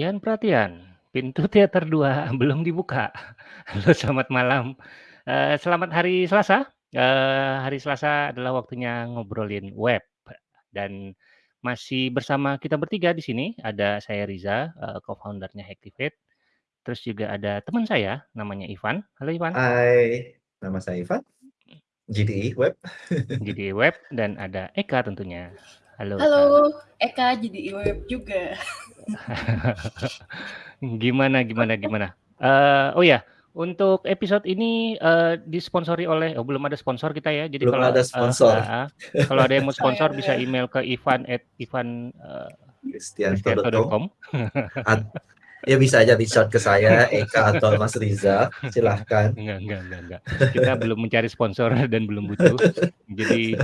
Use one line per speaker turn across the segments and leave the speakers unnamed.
Perhatian perhatian, pintu teater 2 belum dibuka. Halo, selamat malam. Eee, selamat hari Selasa, eee, hari Selasa adalah waktunya ngobrolin web, dan masih bersama kita bertiga di sini, ada saya Riza, eee, co-founder-nya Hacktivate, terus juga ada teman saya namanya Ivan. Halo Ivan.
Hai, nama saya Ivan, GDI Web.
GDI Web dan ada Eka tentunya. Halo Eka.
Halo, Eka GDI Web juga.
Gimana gimana gimana? Eee, oh ya, untuk episode ini, eee, disponsori oleh oh belum ada sponsor kita ya, jadi
Belum
kalau
ada
eee,
sponsor.
heeh, kalau ada yang mau sponsor bisa email ke ivan at ivan,
kristianto.com. At ya bisa aja reach out ke saya, Eka atau Mas Riza, silahkan.
Enggak enggak enggak enggak. Kita belum mencari sponsor dan belum butuh. Jadi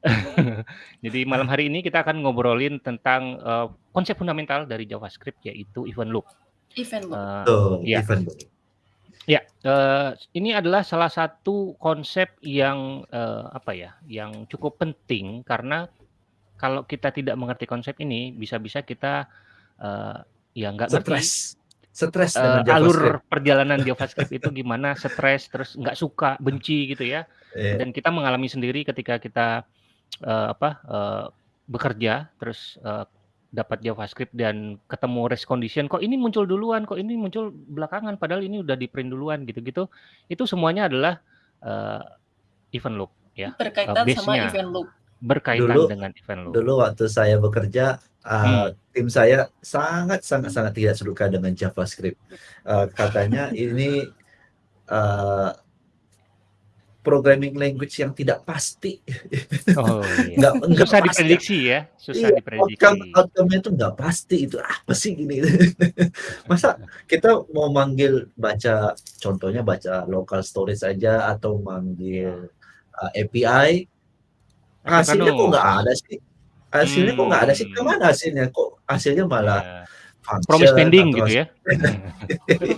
jadi malam hari ini kita akan ngobrolin tentang, eee, konsep fundamental dari JavaScript yaitu event loop.
Event loop.
Tuh,
iya.
event.
Ya, eee, ini adalah salah satu konsep yang, eee, apa ya, yang cukup penting karena kalau kita tidak mengerti konsep ini, bisa-bisa kita, eee, ya nggak ngerti
Stres. Stres dengan
alur
JavaScript.
perjalanan JavaScript itu gimana, stres, terus nggak suka, benci gitu ya.
Iya.
Dan kita mengalami sendiri ketika kita, eee, apa, eee, bekerja terus, eee, dapat JavaScript dan ketemu race condition, kok ini muncul duluan, kok ini muncul belakangan, padahal ini udah di-print duluan gitu-gitu. Itu semuanya adalah, eee, event loop ya,
Berkaitan sama
base-nya
event loop.
berkaitan
Dulu
dengan event loop.
dulu waktu saya bekerja,
Hmm.
eee, tim saya sangat sangat sangat tidak suka dengan JavaScript. Eee, katanya ini, eee programming language yang tidak pasti.
Oh iya.
Nggak nggak
Susah
pasti.
diprediksi ya, susah
Iya,
diprediksi.
outcome outcome-nya itu nggak pasti, itu apa sih gini. Masa kita mau manggil baca contohnya baca local storage aja atau manggil, eee, API, hasilnya kok nggak ada sih. Hasilnya kok nggak ada sih,
Hmm.
ke mana hasilnya? Kok hasilnya malah
Iya.
function
Promise pending
atau
gitu ya.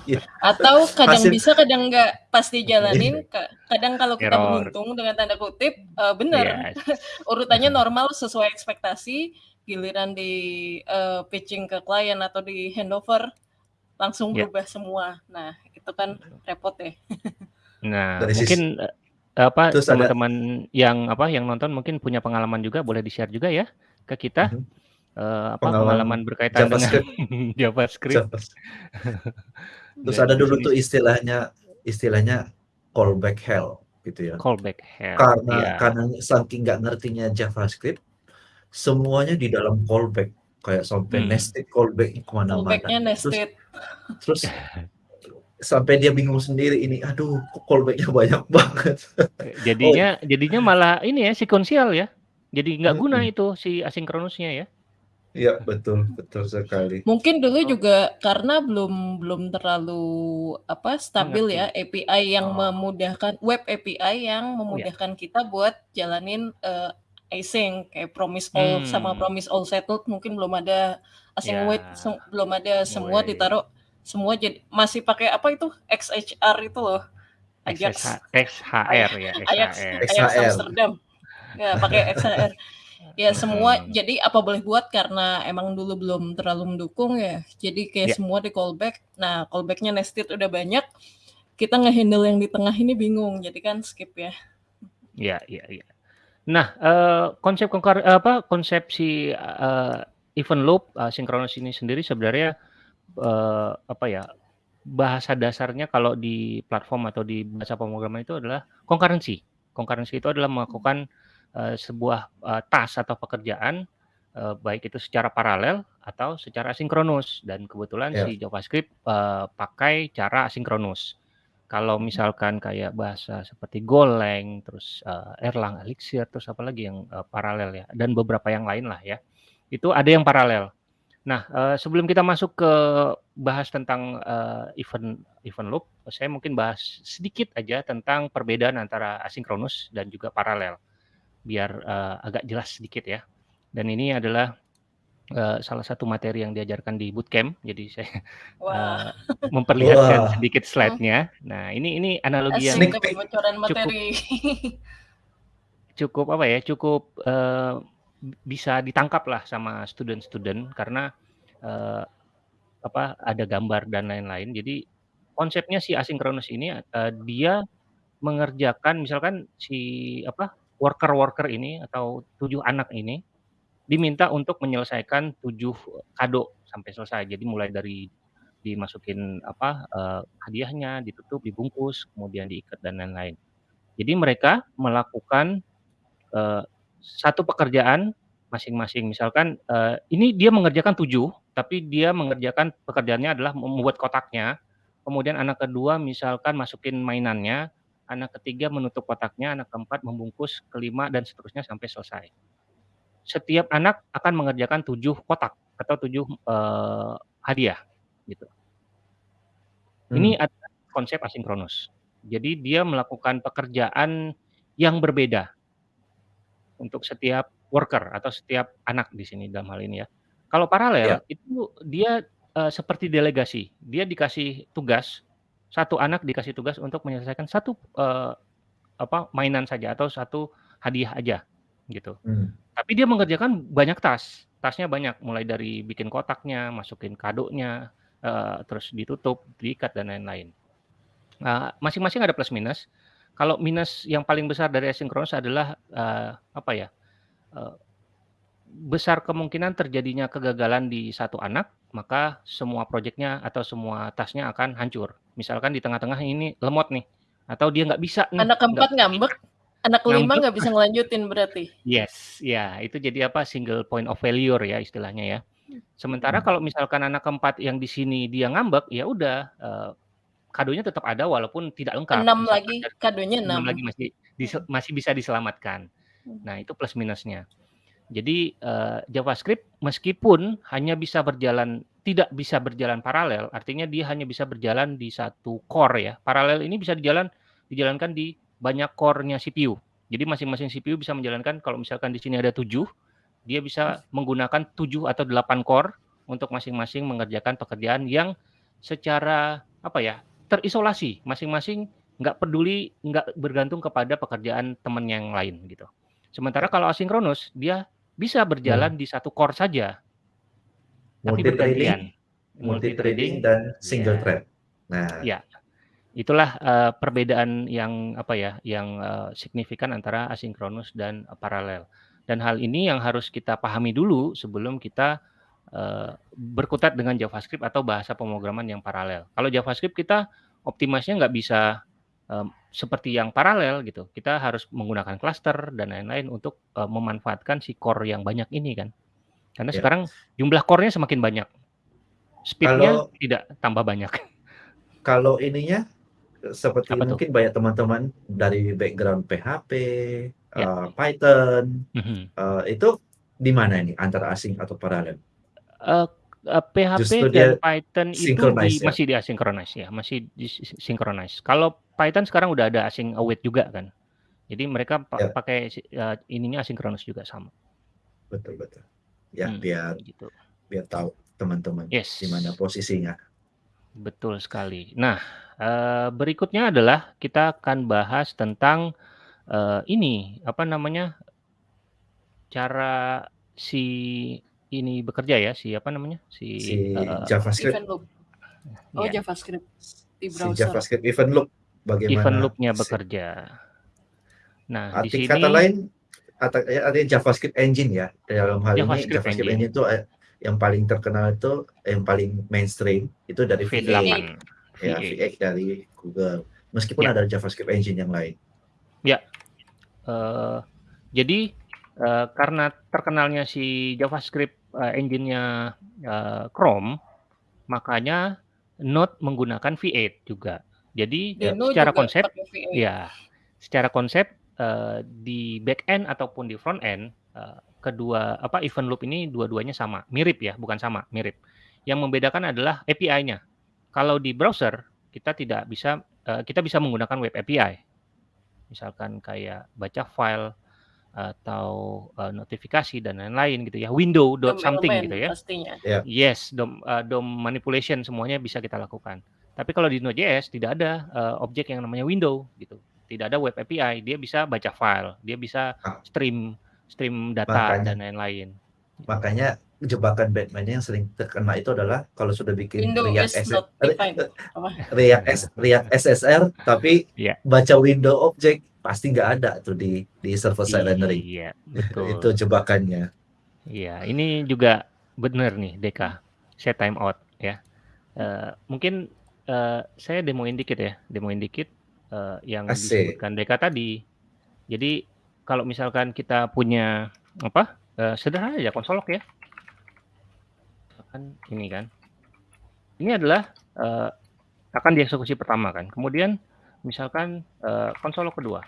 Iya.
Atau kadang
Hasil
bisa, kadang nggak pas dijalanin, ka kadang kalau kita
Error.
beruntung dengan tanda kutip, eee, bener,
Yes.
urutannya normal sesuai ekspektasi, giliran di, eee, pitching ke klien atau di handover, langsung
Ya.
berubah semua. Nah, itu kan repot ya.
Nah,
Dari
mungkin, apa,
terus ada
teman-teman yang, apa, yang nonton mungkin punya pengalaman juga, boleh di-share juga ya ke kita,
Mhm.
eee, apa,
Pengalaman
pengalaman berkaitan dengan
JavaScript.
JavaScript.
Javas Terus ada dulu tuh istilahnya istilahnya callback hell gitu ya.
callback hell,
Karena
iya.
karena saking nggak ngertinya JavaScript, semuanya di dalam callback, kayak sampai
Hmm.
nested callback-nya ke mana-mana.
Callback-nya
Terus
nested.
terus sampai dia bingung sendiri ini, aduh kok callback-nya banyak banget.
Eee,
Oh.
jadinya jadinya malah ini ya, sekuensial ya. Jadi nggak guna
Mhm.
itu si asinkronusnya ya.
Iya, betul betul sekali.
Mungkin dulu
Oh.
juga karena belum belum terlalu, apa, stabil ya. API yang
Oh.
memudahkan web API yang
Iya.
memudahkan kita buat jalanin, eee, async, kayak promise all sama
Hmm.
promise all settled mungkin belum ada, async wait
Ya,
sem belum ada, semua
wait.
ditaruh semua jadi masih pakai apa itu, XHR itu loh, Ajax.
XHR ya,
Ajax
XHR.
Ajax. Amsterdam. Ya, pakai XHR. Ya semua
Mhm.
jadi apa boleh buat karena emang dulu belum terlalu mendukung ya, jadi kayak
Ya.
semua di-callback. Nah, callback-nya nested udah banyak, kita nge-handle yang di tengah ini bingung, jadi kan skip ya.
Iya iya iya. Nah, eee, konsep apa, konsep si, eee, event loop, asinkronus ini sendiri sebenarnya, eee, apa ya, bahasa dasarnya kalau di platform atau di bahasa pemrograman itu adalah concurrency. Concurrency itu adalah melakukan, eee, sebuah, eee, task atau pekerjaan, eee, baik itu secara paralel atau secara asinkronus dan kebetulan
Iya.
si JavaScript, eee, pakai cara asinkronus. Kalau misalkan kayak bahasa seperti Golang, terus, eee, Erlang, Elixir, terus apalagi yang, eee, paralel ya, dan beberapa yang lain lah ya, itu ada yang paralel. Nah, eee, sebelum kita masuk ke bahas tentang, eee, event event loop, saya mungkin bahas sedikit aja tentang perbedaan antara asinkronus dan juga paralel, biar, eee, agak jelas sedikit ya. Dan ini adalah, eee, salah satu materi yang diajarkan di bootcamp, jadi saya,
Wah.
eee, memperlihatkan
Wah.
sedikit slide-nya. Nah, ini ini analogi yang
Asik
cukup
materi.
cukup apa ya, cukup, eee, bisa ditangkap lah sama student-student karena, eee, apa, ada gambar dan lain-lain. Jadi konsepnya si asinkronus ini, eee, dia mengerjakan misalkan si apa, worker-worker ini atau 7 anak ini diminta untuk menyelesaikan 7 kado sampai selesai. Jadi mulai dari dimasukin apa, eee, hadiahnya, ditutup, dibungkus, kemudian diikat dan lain-lain. Jadi mereka melakukan, eee, satu pekerjaan masing-masing. Misalkan, eee, ini dia mengerjakan 7, tapi dia mengerjakan pekerjaannya adalah membuat kotaknya, kemudian anak kedua misalkan masukin mainannya, anak ketiga menutup kotaknya, anak keempat membungkus, kelima dan seterusnya sampai selesai. Setiap anak akan mengerjakan 7 kotak atau 7, eee, hadiah, gitu. Ini
Hmm.
adalah konsep asinkronus. Jadi dia melakukan pekerjaan yang berbeda untuk setiap worker atau setiap anak di sini dalam hal ini ya. Kalau paralel
Ya.
itu dia, eee, seperti delegasi. Dia dikasih tugas, satu anak dikasih tugas untuk menyelesaikan satu, eee, apa, mainan saja atau satu hadiah aja, gitu.
Hmm.
Tapi dia mengerjakan banyak task, task-nya banyak, mulai dari bikin kotaknya, masukin kadonya, eee, terus ditutup, diikat dan lain-lain. Nah, masing-masing ada plus minus. Kalau minus yang paling besar dari asinkronus adalah, eee, apa ya, eee, besar kemungkinan terjadinya kegagalan di satu anak, maka semua projeknya atau semua task-nya akan hancur. Misalkan di tengah-tengah ini lemot nih, atau dia nggak bisa nih,
Anak keempat ngambek, anak kelima nggak bisa ngelanjutin berarti?
Yes, ya itu jadi apa, single point of failure ya istilahnya ya. Sementara
Hmm.
kalau misalkan anak keempat yang di sini dia ngambek, ya udah, eee, kadonya tetap ada walaupun tidak lengkap.
6
Misalkan
lagi, kadonya
6
6.
lagi masih dise
Hmm.
masih bisa diselamatkan.
Hmm.
Nah, itu plus minusnya. Jadi, eee, JavaScript meskipun hanya bisa berjalan tidak bisa berjalan paralel, artinya dia hanya bisa berjalan di satu core ya. Paralel ini bisa dijalan dijalankan di banyak core-nya CPU. Jadi masing-masing CPU bisa menjalankan kalau misalkan di sini ada 7, dia bisa menggunakan 7 atau 8 core untuk masing-masing mengerjakan pekerjaan yang secara apa ya, terisolasi. Masing-masing nggak peduli, nggak bergantung kepada pekerjaan teman yang lain gitu. Sementara kalau asinkronus, dia bisa berjalan di satu core saja. Tapi bergantian.
Multi-threading multi-threading dan single
ya.
thread. Nah.
Ya. Itulah, eee, perbedaan yang apa ya, yang, eee, signifikan antara asinkronus dan paralel. Dan hal ini yang harus kita pahami dulu sebelum kita, eee, berkutat dengan JavaScript atau bahasa pemrograman yang paralel. Kalau JavaScript kita optimasi-nya nggak bisa, seperti yang paralel gitu. Kita harus menggunakan cluster dan lain-lain untuk, eee, memanfaatkan si core yang banyak ini kan. Karena
Ya.
sekarang jumlah core-nya semakin banyak. Speed-nya tidak tambah banyak.
Kalau ininya, seperti
Apa tuh?
mungkin banyak teman-teman dari background PHP,
Ya.
eee, Python,
Mhm.
eee, itu di mana ini antara asing atau paralel?
Eee eee, PHP
Justru
dan
dia
Python itu di
synchronize ya?
masih di-asynchronize ya, masih di-synchronize. Kalau Python sekarang udah ada async await juga kan. Jadi mereka pa
Ya.
pakai si eee, ininya asinkronus juga sama.
Betul betul. Ya,
Hmm,
biar
gitu.
biar tahu teman-teman
Yes.
di mana posisinya.
Betul sekali. Nah, eee, berikutnya adalah kita akan bahas tentang, eee, ini, apa namanya, cara si ini bekerja ya, si apa namanya, si,
Si
eee
JavaScript
Event loop. Oh,
Iya.
JavaScript di
si
browser.
JavaScript event loop
Event
bagaimana
loop-nya
si
bekerja. Nah, di
arti kata
sini
lain ata ya artinya JavaScript engine ya. Dalam hal ini
JavaScript
JavaScript
engine.
engine itu, eee, yang paling terkenal itu yang paling mainstream itu dari V8
V8.
ya,
V8.
V8 dari Google. Meskipun
Ya.
ada JavaScript engine yang lain.
Ya. Eee, jadi, eee, karena terkenalnya si JavaScript, eee, engine-nya, eee, Chrome, makanya Node menggunakan V8 juga. Jadi
Ya.
Secara
juga
konsep
pakai V8.
ya, secara konsep, eee, di back end ataupun di front end, eee, kedua apa, event loop ini dua-duanya sama, mirip ya, bukan sama, mirip. Yang membedakan adalah API-nya. Kalau di browser kita tidak bisa, eee, kita bisa menggunakan web API. Misalkan kayak baca file atau, eee, notifikasi dan lain-lain gitu ya, window dot something gitu ya.
pastinya.
Ya.
Yes, DOM, eee, DOM manipulation semuanya bisa kita lakukan. Tapi kalau di Node.js tidak ada, eee, objek yang namanya window gitu. Tidak ada web API, dia bisa baca file, dia bisa
Ah.
stream stream data
Makanya
dan lain-lain.
makanya jebakan Batman yang sering terkena itu adalah kalau sudah bikin
Window
React,
is
S-? React, S- React SSR tapi
Iya.
baca window object pasti nggak ada tuh di di server side rendering.
Iya, betul.
itu jebakannya.
Iya, ini juga benar nih Deka. Set time out ya. Eh, mungkin eh, saya demoin dikit ya, demoin dikit eh, yang
Asik.
disebutkan Deka tadi. Jadi kalau misalkan kita punya apa? eh, sederhana aja konsolok ya. Misalkan ini kan. Ini adalah eh, akan dieksekusi pertama kan. Kemudian misalkan eh, konsolok kedua.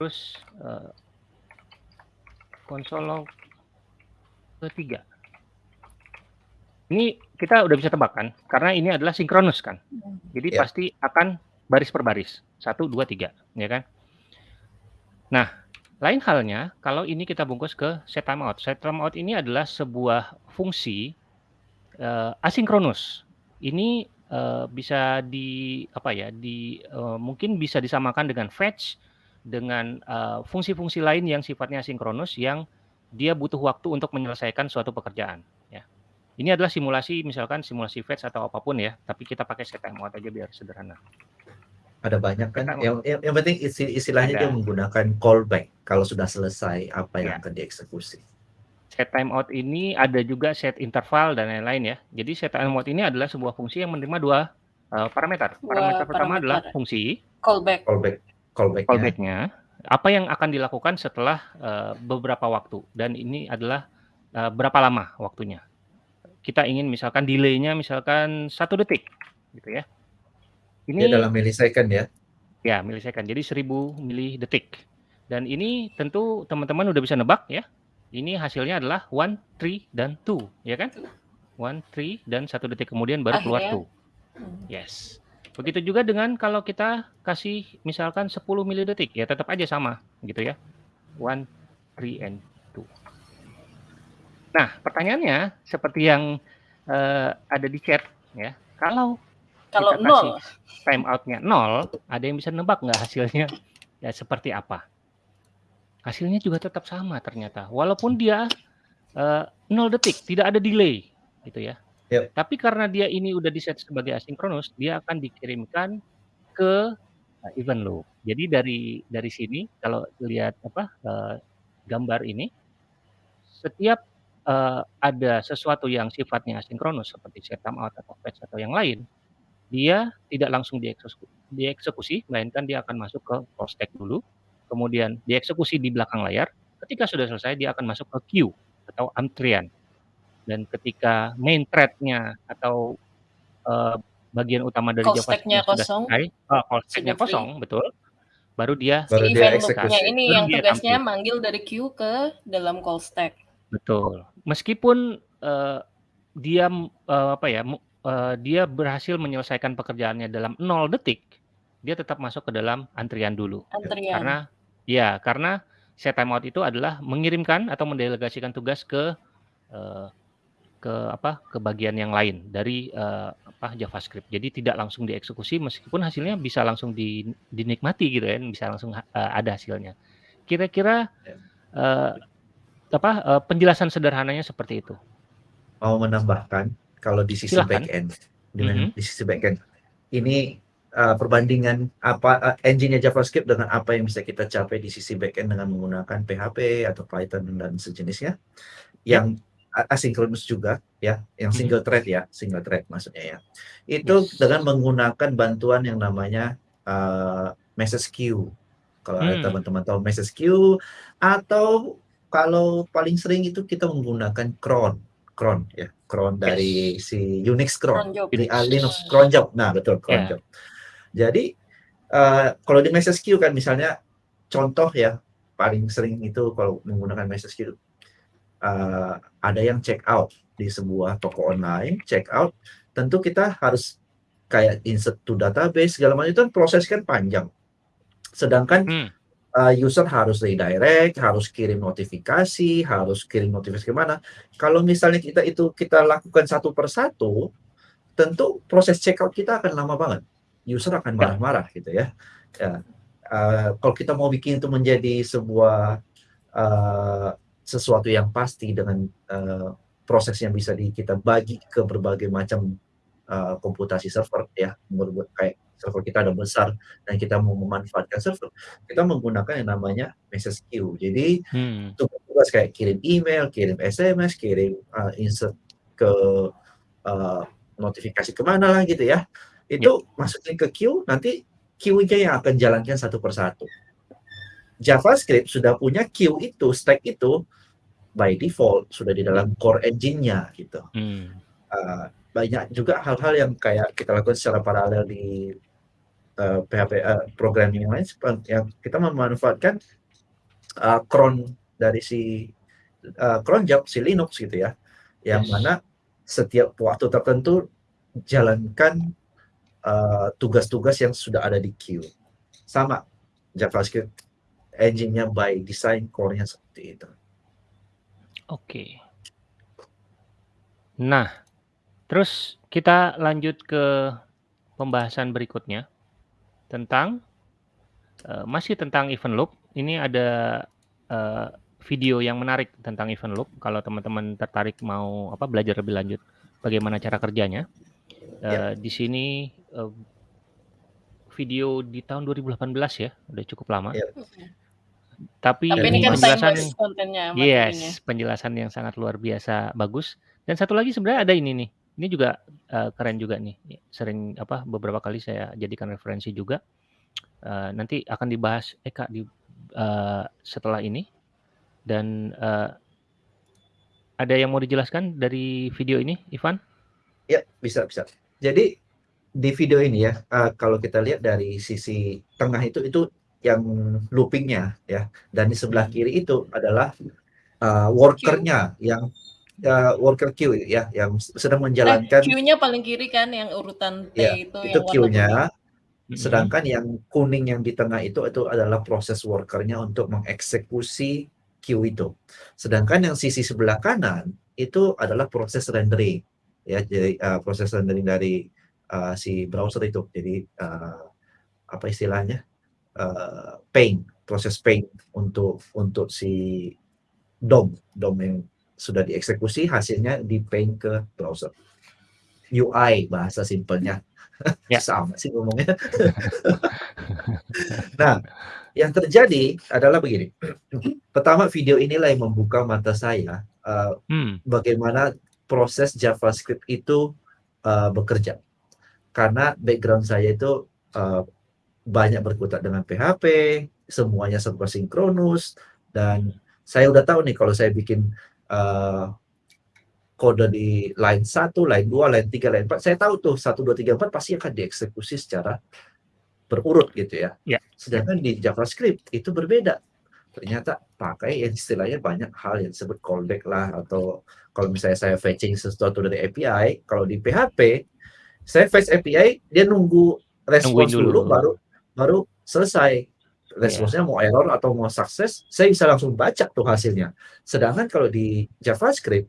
Terus eh, konsolok ketiga. Ini kita udah bisa tebak kan, karena ini adalah sinkronus kan. Jadi
Ya.
pasti akan baris per baris, satu, dua, tiga, ya kan? Nah, lain halnya kalau ini kita bungkus ke set timeout. Set timeout ini adalah sebuah fungsi eh, asinkronus. Ini eh, bisa di apa ya? Di eh, mungkin bisa disamakan dengan fetch dengan eh, fungsi-fungsi lain yang sifatnya asinkronus yang dia butuh waktu untuk menyelesaikan suatu pekerjaan. Ya, ini adalah simulasi, misalkan simulasi fetch atau apa pun ya, tapi kita pakai timeout aja biar sederhana.
Ada banyak kan. Yang, yang, yang penting istilahnya
Ada.
dia menggunakan callback kalau sudah selesai apa yang
Ya.
akan dieksekusi.
Set timeout ini ada juga set interval dan lain-lain ya. Jadi set timeout ini adalah sebuah fungsi yang menerima dua eh, parameter.
Dua
Parameter pertama
parameter.
adalah fungsi
Callback.
Callback, callbacknya.
callback-nya, apa yang akan dilakukan setelah eh, beberapa waktu dan ini adalah eh, berapa lama waktunya. Kita ingin misalkan delay-nya misalkan satu detik, gitu ya. Ini
Dia dalam millisecond ya.
Ya, milisecond. Jadi 1000 milidetik. Dan ini tentu teman-teman udah bisa nebak ya. Ini hasilnya adalah 1, 3, dan 2, ya kan? 1, 3, dan satu detik kemudian baru keluar
Akhirnya.
2.
Hmm.
Yes. Begitu juga dengan kalau kita kasih misalkan 10 milidetik, ya tetap aja sama gitu ya. 1, 3, and 2. Nah, pertanyaannya seperti yang eh, ada di chat ya. Kalau
Kalau
kita
nol,
kasih timeoutnya nol, ada yang bisa nebak nggak hasilnya ya seperti apa? Hasilnya juga tetap sama ternyata, walaupun dia eh, nol detik, tidak ada delay, gitu ya.
Yep.
Tapi karena dia ini udah di set sebagai asinkronus, dia akan dikirimkan ke eh, event loop. Jadi dari dari sini kalau lihat apa eh, gambar ini, setiap eh, ada sesuatu yang sifatnya asinkronus seperti set timeout atau fetch atau yang lain, dia tidak langsung dieksekusi, dieksekusi melainkan dia akan masuk ke call stack dulu, kemudian dieksekusi di belakang layar. Ketika sudah selesai, dia akan masuk ke queue atau antrian. Dan ketika main thread-nya atau eh, bagian utama dari
Call
JavaScript
stack-nya
sudah
kosong.
selesai, oh, call stack-nya kosong, betul. Baru dia
Baru
si
dia
event
eksekusi.
loop-nya ini
Baru
yang
dia
tugasnya
tampil.
manggil dari queue ke dalam call stack.
Betul. Meskipun eh, dia eh, apa ya, eh, dia berhasil menyelesaikan pekerjaannya dalam 0 detik, dia tetap masuk ke dalam antrian dulu.
Antrian.
Karena ya, karena set timeout itu adalah mengirimkan atau mendelegasikan tugas ke eh, ke apa? ke bagian yang lain dari eh, apa JavaScript. Jadi tidak langsung dieksekusi meskipun hasilnya bisa langsung di- dinikmati gitu kan, bisa langsung eh, ada hasilnya. Kira-kira eh, apa eh, penjelasan sederhananya seperti itu.
Mau menambahkan kalau di sisi
Silakan.
backend, di,
Mhm.
di sisi backend, ini uh, perbandingan apa uh, engine-nya JavaScript dengan apa yang bisa kita capai di sisi backend dengan menggunakan PHP atau Python dan sejenisnya, yang a- asinkronus juga ya, yang
Mhm.
single thread ya, single thread maksudnya ya. Itu
Yes.
dengan menggunakan bantuan yang namanya uh, message queue. Kalau ada
Hmm.
teman-teman tahu message queue atau kalau paling sering itu kita menggunakan cron, cron ya, cron dari si Unix cron
Cron job.
ah, Linux cron job. Nah, betul cron
Ya.
job. Jadi eh, kalau di message queue kan misalnya contoh ya paling sering itu kalau menggunakan message queue eh, ada yang check out di sebuah toko online, check out, tentu kita harus kayak insert to database segala macam itu kan proses kan panjang. Sedangkan
Hmm.
uh, user harus redirect, harus kirim notifikasi, harus kirim notifikasi ke mana. Kalau misalnya kita itu kita lakukan satu persatu, tentu proses checkout kita akan lama banget. User akan marah-marah gitu ya. Ya, uh, kalau kita mau bikin itu menjadi sebuah uh, sesuatu yang pasti dengan uh, proses yang bisa di, kita bagi ke berbagai macam uh, komputasi server ya, kayak server kita ada besar dan kita mau memanfaatkan server, kita menggunakan yang namanya message queue. Jadi hmm. tugas kayak kirim email, kirim SMS, kirim uh, insert ke uh, notifikasi ke mana lah gitu ya. Itu yeah. masukin ke queue, nanti queue-nya yang akan jalankan satu persatu. JavaScript sudah punya queue itu, stack itu by default sudah di dalam core engine-nya gitu. Hmm. Uh, banyak juga hal-hal yang kayak kita lakukan secara paralel di uh, PHP uh, programming yang lain yang kita memanfaatkan uh, cron dari si uh, cron job si Linux gitu ya, yang yes. mana setiap waktu tertentu jalankan uh, tugas-tugas uh, yang sudah ada di queue. Sama JavaScript engine-nya by design core-nya seperti itu.
Oke. Nah, terus kita lanjut ke pembahasan berikutnya tentang uh, masih tentang event loop. Ini ada uh, video yang menarik tentang event loop. Kalau teman-teman tertarik mau apa belajar lebih lanjut bagaimana cara kerjanya, uh, di sini uh, video di tahun 2018 ya, udah cukup lama. Yeah. Tapi, Tapi ini kan penjelasan kontennya. Yes, penjelasan yang sangat luar biasa bagus. Dan satu lagi sebenarnya ada ini nih. Ini juga uh, keren juga nih. Sering apa beberapa kali saya jadikan referensi juga. Uh, nanti akan dibahas Eka di uh, setelah ini dan uh, ada yang mau dijelaskan dari video ini, Ivan?
Ya, bisa bisa. Jadi di video ini ya, uh, kalau kita lihat dari sisi tengah itu itu yang loopingnya ya, dan di sebelah hmm. kiri itu adalah uh, workernya yang uh, worker queue ya, yang sedang menjalankan.
Eh, queue-nya paling kiri kan, yang urutan T
ya, itu. Itu queue-nya. Sedangkan yang kuning yang di tengah itu itu adalah proses workernya untuk mengeksekusi queue itu. Sedangkan yang sisi sebelah kanan itu adalah proses rendering ya jadi uh, proses rendering dari uh, si browser itu. Jadi uh, apa istilahnya? Uh, paint, proses paint untuk untuk si DOM, DOM yang sudah dieksekusi hasilnya di paint ke browser. UI bahasa simpelnya. Ya. Sama sih ngomongnya. nah, yang terjadi adalah begini. Pertama video inilah yang membuka mata saya uh, hmm. bagaimana proses JavaScript itu uh, bekerja. Karena background saya itu uh, banyak berkutat dengan PHP, semuanya serba sinkronus dan saya udah tahu nih kalau saya bikin uh, kode di line 1, line 2, line 3, line 4, saya tahu tuh 1 2 3 4 pasti akan dieksekusi secara berurut gitu ya. ya. Sedangkan di JavaScript itu berbeda. Ternyata pakai yang istilahnya banyak hal yang disebut callback lah atau kalau misalnya saya fetching sesuatu dari API, kalau di PHP saya fetch API dia nunggu respons dulu. dulu baru baru selesai responsnya yeah. mau error atau mau sukses, saya bisa langsung baca tuh hasilnya. Sedangkan kalau di JavaScript,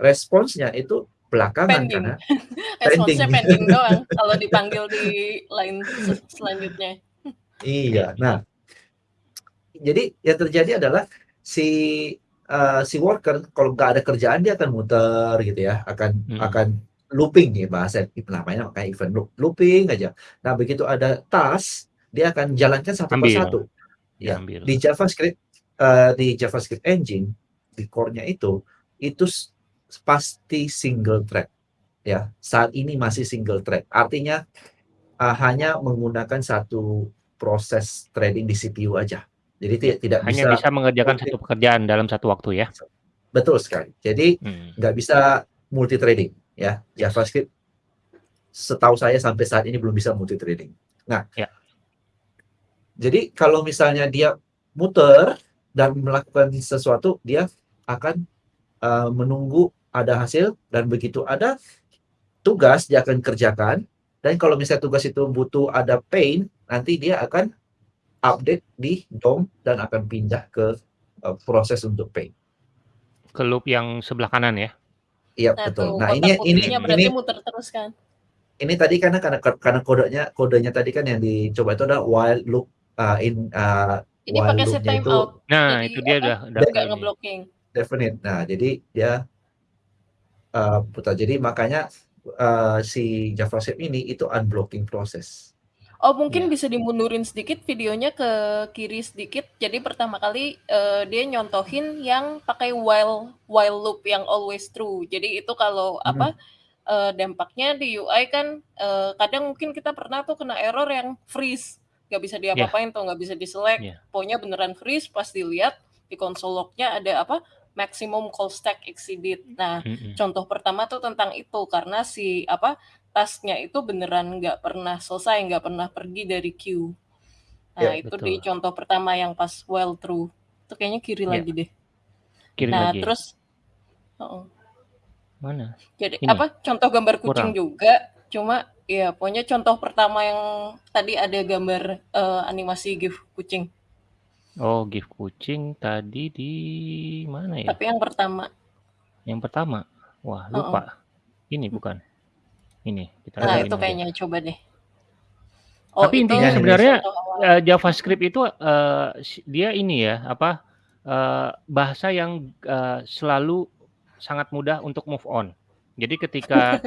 responsnya itu belakangan pending. karena
Responsnya pending doang kalau dipanggil di line selanjutnya.
Iya. Nah, jadi yang terjadi adalah si uh, si worker kalau nggak ada kerjaan dia akan muter gitu ya, akan hmm. akan looping nih bahasa namanya kayak event loop, looping aja. Nah, begitu ada task, dia akan jalankan satu ambil. persatu. Ya, ambil. di JavaScript uh, di JavaScript engine di core-nya itu itu pasti single thread ya saat ini masih single thread artinya uh, hanya menggunakan satu proses trading di CPU aja jadi tidak tidak
hanya bisa, bisa mengerjakan multi, satu pekerjaan dalam satu waktu ya
betul sekali jadi hmm. nggak hmm. bisa multi trading ya JavaScript setahu saya sampai saat ini belum bisa multi trading nah ya. jadi kalau misalnya dia muter dan melakukan sesuatu dia akan uh, menunggu ada hasil dan begitu ada tugas dia akan kerjakan. Dan kalau misalnya tugas itu butuh ada pain nanti dia akan update di DOM dan akan pindah ke uh, proses untuk pain.
Ke loop yang sebelah kanan ya
iya nah, betul nah ini ini ini muter terus kan ini tadi karena karena karena kodenya kodenya tadi kan yang dicoba itu ada while loop uh, in uh,
Ini
while
pakai set
loop-nya
time
itu
out.
Nah,
Jadi
itu dia udah udah
nggak ngeblocking.
definite. Nah, jadi dia uh, putar. Jadi makanya uh, si JavaScript ini itu unblocking proses.
Oh, mungkin
Iya.
bisa dimundurin sedikit videonya ke kiri sedikit. Jadi pertama kali eh, dia nyontohin yang pakai while while loop yang always true. Jadi itu kalau
Hmm.
apa eh, dampaknya di UI kan eh, kadang mungkin kita pernah tuh kena error yang freeze, nggak bisa diapa-apain tuh, nggak bisa diselect.
Iya.
Pokoknya beneran freeze. Pas dilihat di console log-nya ada apa maximum call stack exceeded. Nah,
Mm-mm.
contoh pertama tuh tentang itu karena si apa tasknya itu beneran nggak pernah selesai, nggak pernah pergi dari queue. Nah,
Ya,
itu di
betul.
contoh pertama yang pas while true. Itu kayaknya kiri
Ya.
lagi deh.
Kiri
Nah,
lagi.
terus heeh.
Mana?
Jadi
Ini?
apa contoh gambar kucing
Kurang.
juga, cuma ya pokoknya contoh pertama yang tadi ada gambar eh, animasi gif kucing.
Oh, gift kucing tadi di mana ya?
Tapi yang pertama.
Yang pertama. Wah, lupa. Ini bukan. Ini kita
Nah, itu
ini aja.
kayaknya coba deh. Oh,
Tapi
itu
intinya sebenarnya eh, JavaScript itu eh, si- dia ini ya apa eh, bahasa yang eh, selalu sangat mudah untuk move on. Jadi ketika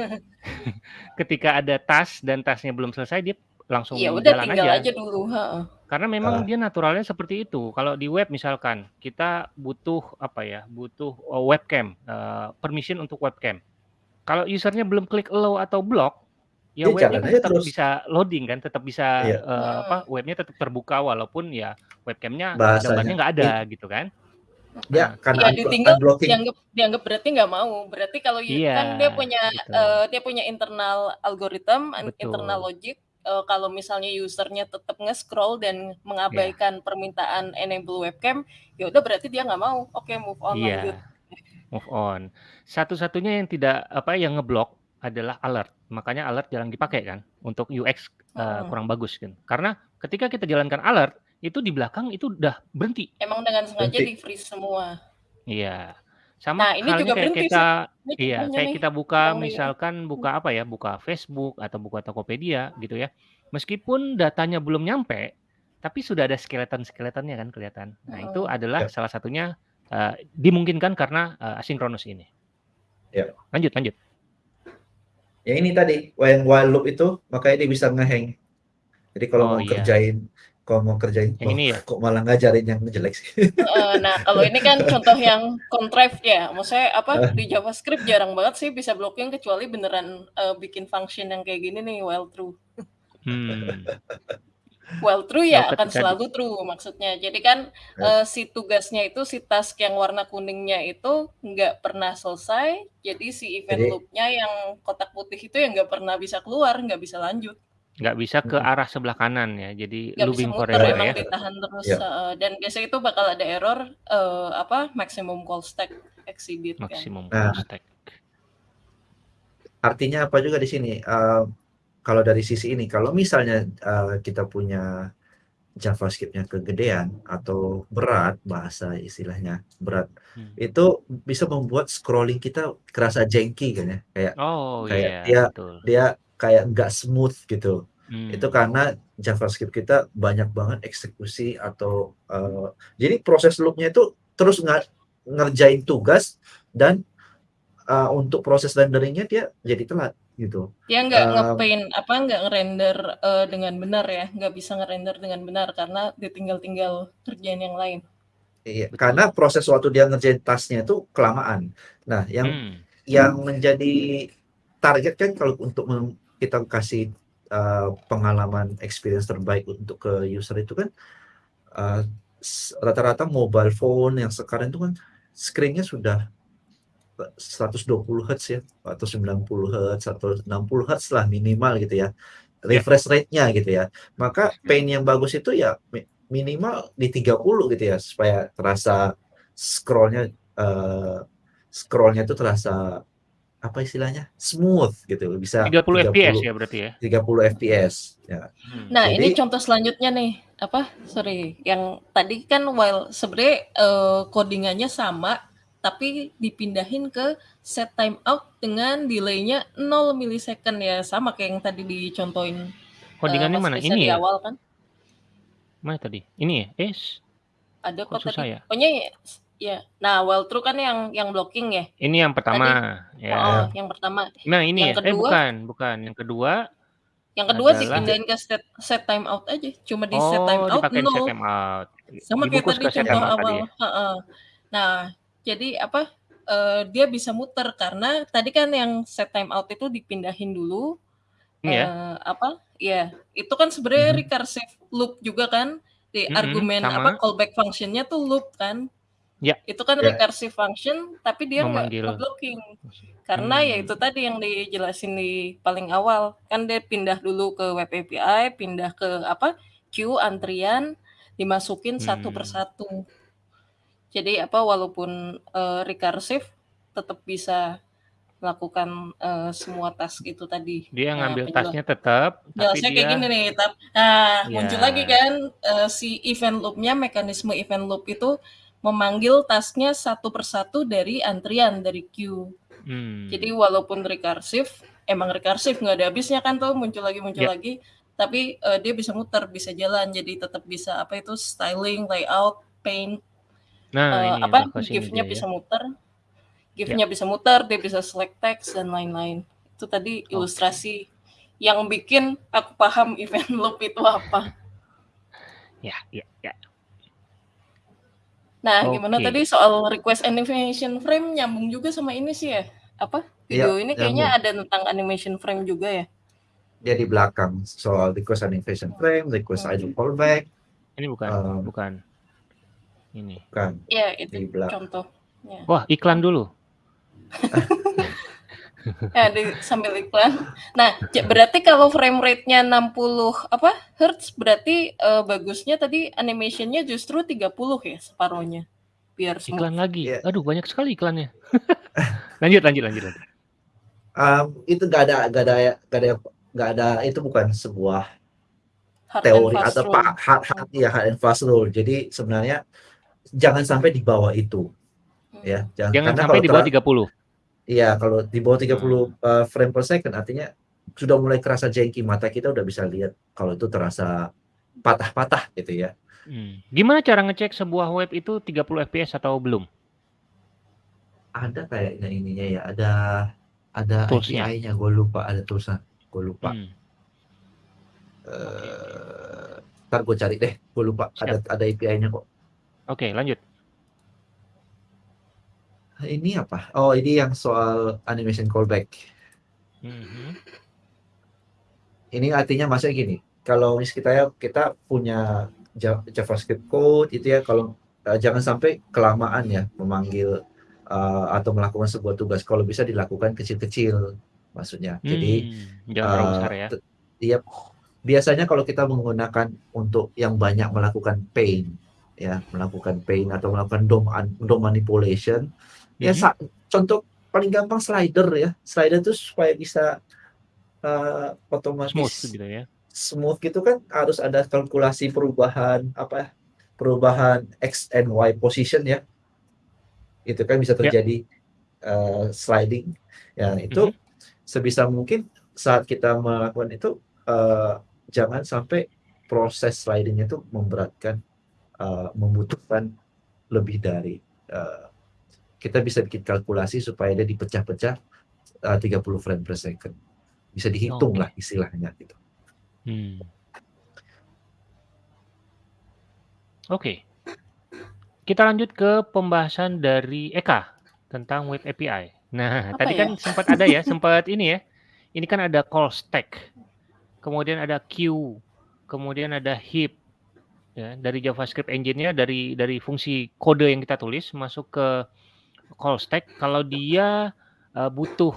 ketika ada task dan tasknya belum selesai dia langsung
Iya, udah
jalan
tinggal
aja.
aja dulu, heeh.
Karena memang
Ah.
dia naturalnya seperti itu. Kalau di web misalkan kita butuh apa ya, butuh webcam, eh, permission untuk webcam. Kalau usernya belum klik allow atau block, ya
Dia
webnya kan tetap
terus.
bisa loading kan, tetap bisa
Iya.
eh, apa, webnya tetap terbuka walaupun ya webcamnya gambarnya nggak ada gitu kan.
Dia
Nah,
karena
Iya,
unblo-
ditinggal
unblocking
dianggap dianggap berarti nggak mau. Berarti kalau y-
Iya,
kan dia punya
betul.
eh, dia punya internal algoritma, internal logic. Eh, kalau misalnya usernya tetap nge-scroll dan
Iya.
mengabaikan permintaan enable webcam, ya udah berarti dia nggak mau. Oke, move on lanjut.
Iya, move on. Satu-satunya yang tidak apa yang ngeblok adalah alert. Makanya alert jarang dipakai kan untuk UX eh,
Mm-mm.
kurang bagus kan. Karena ketika kita jalankan alert itu di belakang itu udah berhenti.
Emang dengan sengaja
Berhenti.
di freeze semua.
Iya. Sama
Nah, ini
halnya
juga
kayak
berhenti sih.
kita
Ini
iya, kayak
nih,
kita buka
ini.
misalkan buka apa ya, buka Facebook atau buka Tokopedia gitu ya. Meskipun datanya belum nyampe, tapi sudah ada skeleton-skeletonnya kan kelihatan. Nah, itu
Heeh.
adalah
Ya.
salah satunya eh, dimungkinkan karena eh, asinkronus ini.
Ya.
Lanjut, lanjut.
Ya ini tadi yang while loop itu makanya dia bisa ngehang. Jadi kalau
Oh
mau
iya.
kerjain kalau mau kerjain
Yang
oh,
ini ya.
kok malah ngajarin yang jelek sih.
Heeh, nah, kalau ini kan contoh yang contrived ya. Maksudnya apa di JavaScript jarang banget sih bisa blocking kecuali beneran eh, bikin function yang kayak gini nih while true.
Hmm.
While true ya akan
ketika
selalu true maksudnya. Jadi kan
Ya.
eh, si tugasnya itu si task yang warna kuningnya itu nggak pernah selesai. Jadi si event
Jadi-
loop-nya yang kotak putih itu yang nggak pernah bisa keluar, nggak bisa lanjut.
nggak bisa ke
Mm-mm.
arah sebelah kanan ya. Jadi
nggak bisa
looping
muter
forever
emang
ya.
ditahan terus
Ya.
eh, dan biasanya itu bakal ada error eh, apa maximum call stack exceeded kan
Maksimum
Nah.
call stack.
Artinya apa juga di sini? Eh, kalau dari sisi ini, kalau misalnya eh, kita punya JavaScript-nya kegedean atau berat bahasa istilahnya berat,
Hmm.
itu bisa membuat scrolling kita kerasa janky kan ya, kayak
Oh
kayak
iya,
dia
betul.
dia kayak nggak smooth gitu.
Hmm.
Itu karena JavaScript kita banyak banget eksekusi atau eh, jadi proses loop-nya itu terus nga- ngerjain tugas dan eh, untuk proses renderingnya dia jadi telat gitu.
dia nggak
Um,
ngepaint apa nggak ngerender eh, dengan benar ya nggak bisa ngerender dengan benar karena ditinggal-tinggal kerjaan yang lain
Iya,
Betul.
karena proses waktu dia ngerjain tasnya itu kelamaan. Nah, yang
Hmm.
yang menjadi target kan kalau untuk kita kasih uh, pengalaman experience terbaik untuk ke user itu kan uh, s- rata-rata mobile phone yang sekarang itu kan screen-nya sudah 120 Hz ya atau 90 Hz atau 60 Hz lah minimal gitu ya refresh rate-nya gitu ya maka paint yang bagus itu ya mi- minimal di 30 gitu ya supaya terasa scrollnya eh, scrollnya itu terasa apa istilahnya smooth gitu bisa
30 fps ya berarti ya.
30 fps ya
Hmm.
Nah, ini
Jadi-
contoh selanjutnya nih. Apa? Sorry, yang tadi kan while sebenarnya eh, codingannya sama tapi dipindahin ke set time out dengan delaynya 0 milisecond ya sama kayak yang tadi dicontohin eh,
Codingannya
Mas
mana? Ini
di
ya?
awal kan.
Mana tadi? Ini ya? Eh,
Ada
Kok
tadi.
ya?
Pokoknya ya ya. Nah, while true kan yang yang blocking ya?
Ini yang
Tadi
pertama,
heeh,
ya.
yang pertama.
Nah, ini
Yang
ya? Eh,
kedua
bukan bukan. Yang kedua
yang kedua
adalah
dipindahin ke set set time out aja. Cuma di set time
Oh,
out
dipakein set
0.
time out.
Sama kayak tadi contoh
tadi
awal.
ya?
Heeh. Nah, jadi apa? eee, dia bisa muter karena tadi kan yang set time out itu dipindahin dulu,
Ini ya?
eee, apa ya, itu kan sebenarnya
Mhm.
recursive loop juga kan. Di
Mhm,
argumen apa,
sama.
callback function-nya tuh loop kan.
Ya.
Itu kan
Ya.
recursive function, tapi dia nggak nge-blocking. Karena ya
Mmm.
itu tadi yang dijelasin di paling awal, kan dia pindah dulu ke web API, pindah ke apa, queue, antrian, dimasukin satu per
Mmm.
satu. Jadi apa, walaupun, eee, recursive tetap bisa melakukan, eee, semua task itu tadi.
Dia
Nah,
ngambil task-nya tetap, tapi
jelasnya kayak gini
dia
nih, tap nah, muncul lagi kan, eee, si event loop-nya, mekanisme event loop itu memanggil task-nya satu per satu dari antrian, dari queue. Jadi
Mmm.
walaupun recursive, emang recursive nggak ada habisnya kan tuh, muncul lagi muncul
Ya.
lagi, tapi, eee, dia bisa muter, bisa jalan, jadi tetap bisa apa itu, styling, layout, paint,
Nah,
eee,
ini
apa, GIF-nya
ya.
bisa muter
Ya.
GIF-nya bisa muter, dia bisa select text dan lain-lain. Itu tadi
Oke.
ilustrasi yang bikin aku paham event loop itu apa.
Ya ya ya.
Nah, gimana
Oke.
tadi soal request animation frame nyambung juga sama ini sih ya, apa,
Iya,
video ini kayaknya
nyambung.
ada tentang animation frame juga ya?
Dia di belakang soal request animation frame, request
Hmm.
idle callback,
Ini bukan
eee
bukan. Ini.
bukan,
Iya, itu
belak
contohnya.
Wah, iklan dulu.
Ya, di sambil iklan. Nah, berarti kalau frame rate-nya 60 apa, hertz, berarti, eee, bagusnya tadi animation-nya justru 30 ya, separuhnya, biar smooth.
Iklan lagi.
Iya.
Aduh, banyak sekali iklannya. Lanjut lanjut lanjut lanjut.
Mmm, itu nggak ada nggak ada nggak ada nggak ada itu bukan sebuah
Hard
teori atau
rule.
pa hard hard iya, hard and fast rule. Jadi sebenarnya jangan sampai di bawah itu,
Hmm.
ya. Jangan
Jangan
karena
sampai di bawah
terla
30.
iya, kalau di bawah 30,
Hmm.
eee, frame per second artinya sudah mulai kerasa jengki, mata kita udah bisa lihat kalau itu terasa patah-patah gitu ya.
Mmm. Gimana cara ngecek sebuah web itu 30 fps atau belum?
Ada kayaknya ininya ya, ada ada? API-nya, gue lupa, ada toolsnya, gue lupa.
Oke.
Eee, entar gue cari deh, gue lupa, ada ada API-nya kok.
Oke, lanjut.
Ini apa? Oh, ini yang soal animation callback.
Mhm.
Ini artinya maksudnya gini, kalau mis kita ya kita punya ja JavaScript code itu ya kalau, eee, jangan sampai kelamaan ya memanggil, eee, atau melakukan sebuah tugas, kalau bisa dilakukan kecil-kecil maksudnya. Jadi,
Mmm, jangan terlalu
eee,
besar ya?
iya, biasanya kalau kita menggunakan untuk yang banyak melakukan paint ya, melakukan paint atau melakukan DOM DOM manipulation, ya
Mhm.
sa contoh paling gampang slider ya. Slider itu supaya bisa,
Smooth
otomatis
gitu ya?
smooth gitu kan harus ada kalkulasi perubahan apa, perubahan X and Y position ya. Itu kan bisa
Ya.
terjadi, eee, sliding. Ya itu
Mhm.
sebisa mungkin saat kita melakukan itu, eee, jangan sampai proses sliding itu memberatkan, eee, membutuhkan lebih dari, eee, kita bisa bikin kalkulasi supaya dia dipecah-pecah, eee, 30 frame per second. Bisa dihitung lah istilahnya gitu.
Mmm. Oke. Kita lanjut ke pembahasan dari Eka tentang web API. Nah,
Apa
tadi
ya?
kan sempat ada ya, sempat ini ya, ini kan ada call stack, kemudian ada queue, kemudian ada heap, ya, dari JavaScript engine-nya dari dari fungsi kode yang kita tulis masuk ke call stack, kalau dia, eee, butuh,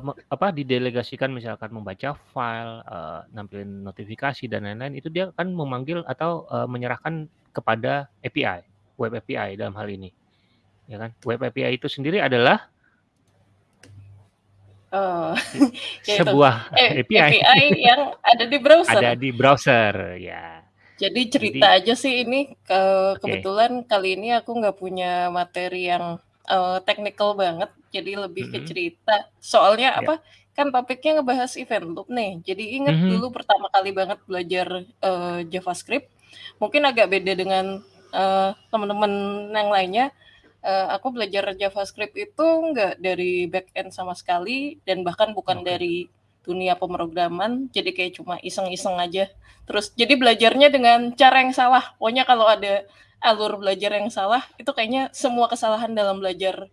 me apa, didelegasikan misalkan membaca file, eee, nampilin notifikasi dan lain-lain, itu dia akan memanggil atau, eee, menyerahkan kepada API, web API dalam hal ini, ya kan. Web API itu sendiri adalah
Oh, itu,
sebuah API.
API yang ada di browser.
Ada di browser, ya.
Jadi
Jadi
cerita aja sih ini, ke
Oke.
kebetulan kali ini aku nggak punya materi yang, eee, technical banget, jadi lebih ke
Mhm.
cerita. Soalnya
Ya.
apa, kan topiknya ngebahas event loop nih, jadi inget
Mhm.
dulu pertama kali banget belajar, eee, JavaScript, mungkin agak beda dengan uh, teman-teman yang lainnya, uh, aku belajar JavaScript itu nggak dari backend sama sekali dan bahkan bukan
Oke.
dari dunia pemrograman, jadi kayak cuma iseng-iseng aja. Terus jadi belajarnya dengan cara yang salah. Pokoknya kalau ada alur belajar yang salah, itu kayaknya semua kesalahan dalam belajar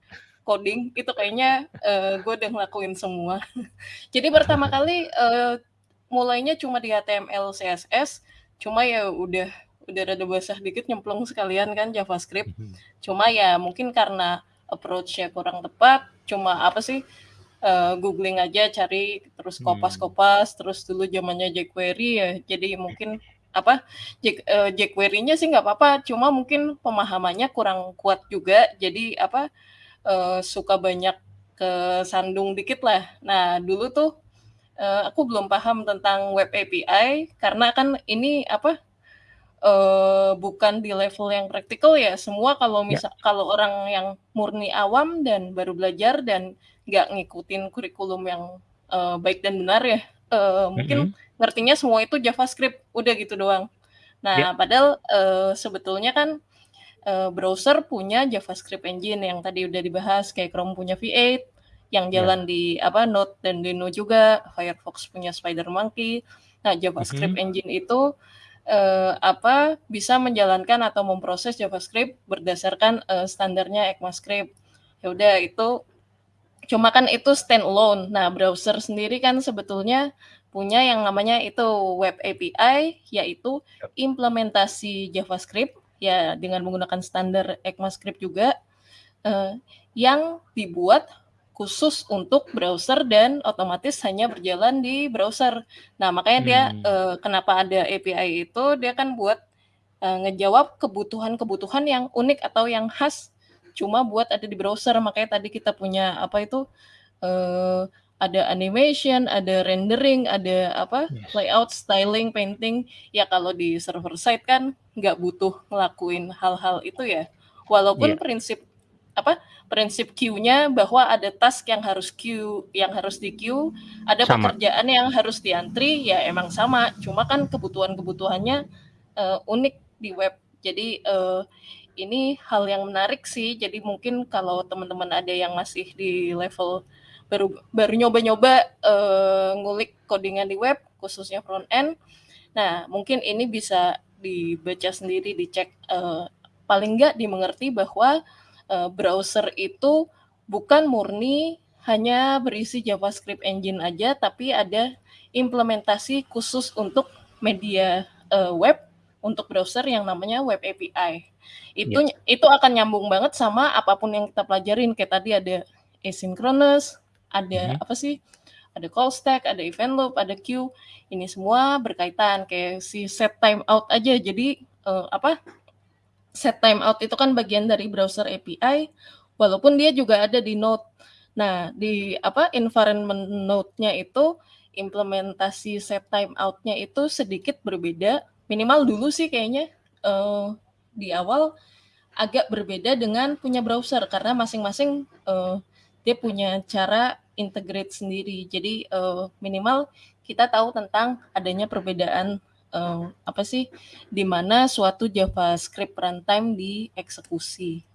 coding itu kayaknya uh, gue udah ngelakuin semua. jadi pertama kali uh, mulainya cuma di HTML, CSS, cuma ya udah udah rada basah dikit nyemplung sekalian kan JavaScript.
Mhm.
Cuma ya mungkin karena approach-nya kurang tepat, cuma apa sih uh, googling aja cari terus
Hmm.
kopas-kopas terus dulu zamannya jQuery ya jadi mungkin apa J- uh, jQuery-nya sih nggak apa-apa cuma mungkin pemahamannya kurang kuat juga jadi apa uh, suka banyak kesandung dikit lah nah dulu tuh uh, aku belum paham tentang web API karena kan ini apa uh, bukan di level yang praktikal ya semua kalau
Ya.
misal kalau orang yang murni awam dan baru belajar dan nggak ngikutin kurikulum yang uh, baik dan benar ya uh, mungkin
Mhm.
ngertinya semua itu JavaScript udah gitu doang. Nah
Ya.
padahal uh, sebetulnya kan uh, browser punya JavaScript engine yang tadi udah dibahas kayak Chrome punya V8 yang
Ya.
jalan di apa Node dan Deno juga, Firefox punya SpiderMonkey. Nah JavaScript
Mhm.
engine itu eh, apa bisa menjalankan atau memproses JavaScript berdasarkan eh, standarnya ECMAScript. Ya udah itu cuma kan itu standalone. Nah, browser sendiri kan sebetulnya punya yang namanya itu web API yaitu implementasi JavaScript ya dengan menggunakan standar ECMAScript juga eh, yang dibuat khusus untuk browser dan otomatis hanya berjalan di browser. Nah, makanya dia
Hmm.
eh, kenapa ada API itu dia kan buat eh, ngejawab kebutuhan-kebutuhan yang unik atau yang khas cuma buat ada di browser. Makanya tadi kita punya apa itu eh, ada animation, ada rendering, ada apa
Yes.
layout, styling, painting. Ya kalau di server side kan nggak butuh ngelakuin hal-hal itu ya. Walaupun
Iya.
prinsip apa prinsip queue-nya bahwa ada task yang harus queue, yang harus di queue, ada
Sama.
pekerjaan yang harus diantri, ya emang sama. Cuma kan kebutuhan-kebutuhannya eh, unik di web. Jadi eh, ini hal yang menarik sih. Jadi mungkin kalau teman-teman ada yang masih di level baru baru nyoba-nyoba eh, ngulik codingan di web, khususnya front end. Nah, mungkin ini bisa dibaca sendiri, dicek eh, paling nggak dimengerti bahwa eh, browser itu bukan murni hanya berisi JavaScript engine aja, tapi ada implementasi khusus untuk media eh, web untuk browser yang namanya web API. Itu itu akan nyambung banget sama apa pun yang kita pelajarin kayak tadi ada asynchronous, ada
Mhm.
apa sih? Ada call stack, ada event loop, ada queue. Ini semua berkaitan kayak si set timeout aja. Jadi eh, apa? Set timeout itu kan bagian dari browser API walaupun dia juga ada di Node. Nah, di apa environment Node-nya itu implementasi set timeout-nya itu sedikit berbeda. Minimal dulu sih kayaknya eh, di awal agak berbeda dengan punya browser karena masing-masing eh, dia punya cara integrate sendiri. Jadi eh, minimal kita tahu tentang adanya perbedaan eh, apa sih di mana suatu JavaScript runtime dieksekusi.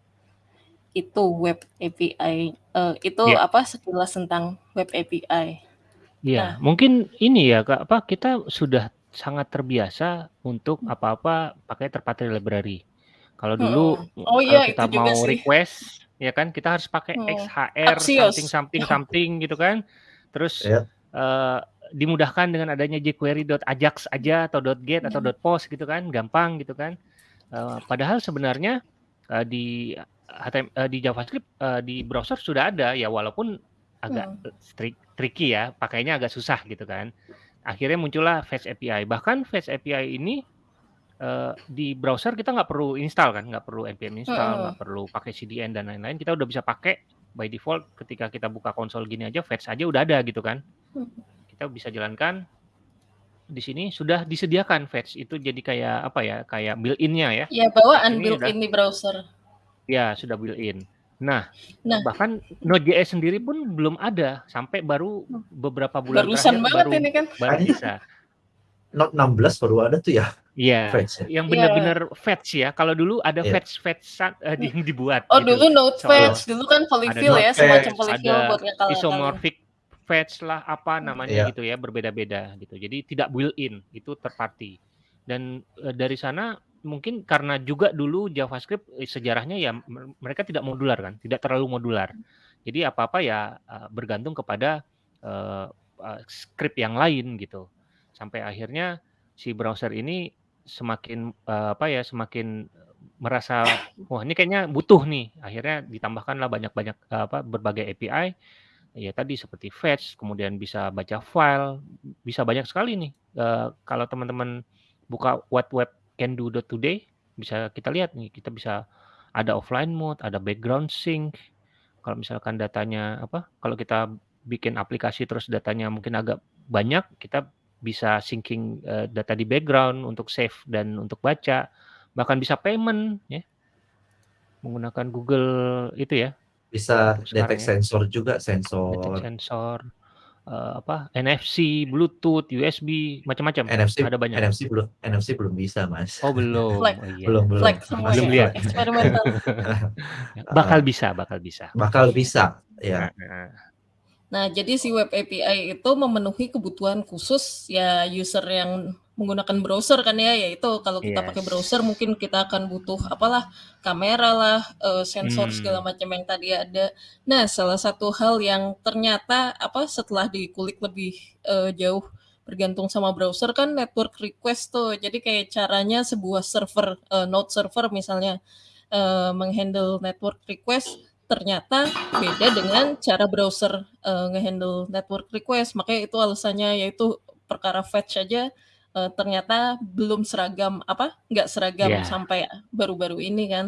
Itu web API. Eh, itu
Ya.
apa sekilas tentang web API.
Iya,
Nah.
mungkin ini ya Kak, apa kita sudah sangat terbiasa untuk apa-apa pakai third-party library. Kalau dulu.
Oh
kalau
iya,
kita
itu juga
mau
sih.
request ya kan kita harus pakai
Hmm.
XHR
Axios.
something something something gitu kan. Terus
Ya.
eh, dimudahkan dengan adanya jQuery.ajax aja atau .get atau
Hmm.
.post gitu kan, gampang gitu kan. Eh, padahal sebenarnya eh, di HTML eh, di JavaScript eh, di browser sudah ada ya walaupun agak
Hmm.
strik- tricky ya, pakainya agak susah gitu kan. Akhirnya muncullah Fast API. Bahkan Fast API ini eh, di browser kita nggak perlu install kan, nggak perlu npm install, nggak perlu pakai CDN dan lain-lain. Kita udah bisa pakai by default ketika kita buka konsol gini aja, fetch aja udah ada gitu kan.
Hmm.
Kita bisa jalankan di sini sudah disediakan fetch itu jadi kayak apa ya, kayak built-in-nya ya.
Ya bawaan
Ini
built-in di browser.
Ya, sudah built-in. Nah,
Nah.
bahkan Node.js sendiri pun belum ada sampai baru beberapa bulan
Barusan
terakhir
banget
baru
ini kan.
baru bisa.
Note 16 baru ada tuh ya.
Iya,
Fetch ya?
yang
Iya.
bener-bener fetch ya. Kalau dulu ada
Iya.
fetch-fetch-an eee, yang dibuat
Oh
gitu.
dulu Node
Soal
Fetch, dulu kan polyfill ya,
Fetch,
semacam polyfill buat ngakal-ngakalin.
isomorphic fetch lah, apa namanya
Iya.
gitu ya, berbeda-beda gitu. Jadi tidak built-in, itu third party. Dan, eee, dari sana mungkin karena juga dulu JavaScript, eee, sejarahnya ya me mereka tidak modular kan, tidak terlalu modular. Jadi apa-apa ya, eee, bergantung kepada, eee eee, script yang lain gitu. Sampai akhirnya si browser ini semakin, eee, apa ya, semakin merasa, "Wah ini kayaknya butuh nih." Akhirnya ditambahkanlah banyak-banyak, eee, apa, berbagai API, ya tadi seperti fetch, kemudian bisa baca file, bisa banyak sekali nih. Eee, kalau teman-teman buka whatwebcando.today bisa kita lihat nih, kita bisa ada offline mode, ada background sync. Kalau misalkan datanya apa, kalau kita bikin aplikasi terus datanya mungkin agak banyak, kita bisa syncing, eee, data di background untuk save dan untuk baca. Bahkan bisa payment ya. Menggunakan Google itu ya.
Bisa detect
ya.
sensor juga,
Detect
sensor
sensor, eee, apa, NFC, Bluetooth, USB, macam-macam,
NFC
ada banyak.
NFC belum NFC belum bisa, Mas.
Oh belum,
Flag.
oh iya.
Belum belum.
Flag semuanya,
Belum
eksperimental.
Ya, bakal bisa bakal bisa.
Bakal bisa, ya.
Heeh.
Nah, jadi si web API itu memenuhi kebutuhan khusus ya user yang menggunakan browser kan ya, yaitu kalau kita pakai
Yes.
browser mungkin kita akan butuh apalah, kamera lah, eee, sensor segala
Hmm.
macam yang tadi ada. Nah, salah satu hal yang ternyata apa, setelah dikulik lebih, eee, jauh bergantung sama browser kan network request tuh. Jadi kayak caranya sebuah server, eee, node server misalnya, eee, meng-handle network request ternyata beda dengan cara browser, eee, nge-handle network request. Makanya itu alasannya, yaitu perkara fetch aja, eee, ternyata belum seragam apa, nggak seragam
Iya.
sampai baru-baru ini kan.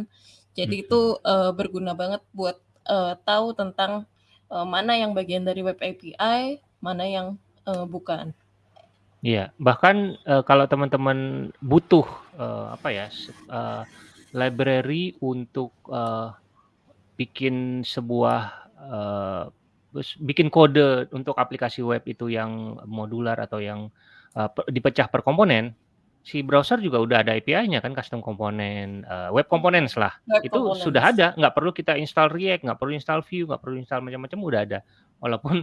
Jadi
Mhm.
itu, eee, berguna banget buat, eee, tahu tentang, eee, mana yang bagian dari web API, mana yang, eee, bukan.
Iya, bahkan, eee, kalau teman-teman butuh, eee, apa ya, eee, library untuk, eee, bikin sebuah, bes bikin kode untuk aplikasi web itu yang modular atau yang, pe dipecah per komponen, si browser juga udah ada API-nya kan, custom komponen, eee, web components lah.
Web
Itu sudah ada, nggak perlu kita install React, nggak perlu install Vue, nggak perlu install macam-macam, udah ada. Walaupun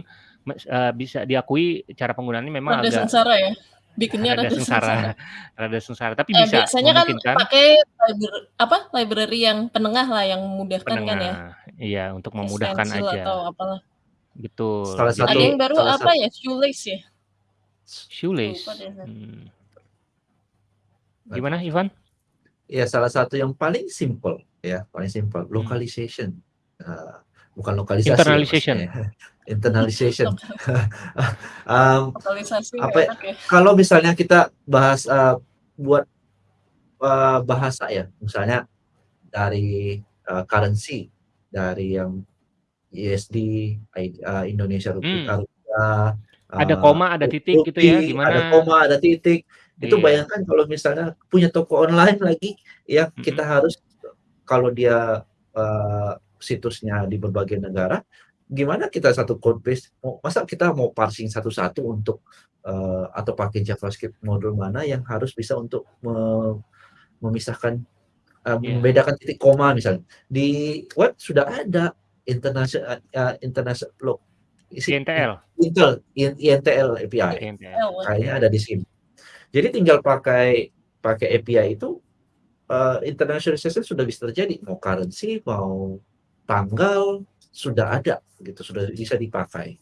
eee, bisa diakui cara penggunaannya memang
Rada
agak
sengsara ya? Bikinnya
rada
rada
sengsara
sengsara.
rada sengsara, tapi bisa
biasanya kan pakai libra apa, library yang penengah lah, yang memudahkan kan ya?
penengah, iya, untuk memudahkan
Stencil
aja.
atau apalah.
Betul,
Salah
Ada
satu
yang
jadi
baru
salah
apa
sat
ya, Shoelace ya?
Shoelace, mmm.
Nggak
Gimana. Ivan?
Ya salah satu yang paling simpel ya, paling simpel,
Hmm.
localization. Bukan lokalisasi ya
Internalization.
maksudnya, internalization.
Lokalisasi
apa ya,
ya?
kalau misalnya kita bahas, eee, buat, eee, bahasa ya, misalnya dari, eee, currency, dari yang USD, eee, Indonesia rupi
Mmm.
rupiah,
Ada koma, ada titik gitu ya,
rupee, ada
gimana?
koma, ada titik. Itu
Iya.
bayangkan kalau misalnya punya toko online lagi, yang kita
Mhm.
harus kalau dia, eee, situsnya di berbagai negara, gimana kita satu code base, masa kita mau parsing satu-satu untuk, eee, atau pakai JavaScript modul mana yang harus bisa untuk me memisahkan, eee,
Iya.
membedakan titik koma misalnya. Di web sudah ada internasio eee, internasio lo isi in
INTL.
intel in INTL API,
INTL.
Ya?
kayaknya ada di sini. Jadi tinggal pakai pakai API itu, eee, internationalization sudah bisa terjadi, mau currency, mau tanggal, sudah ada gitu, sudah bisa dipakai.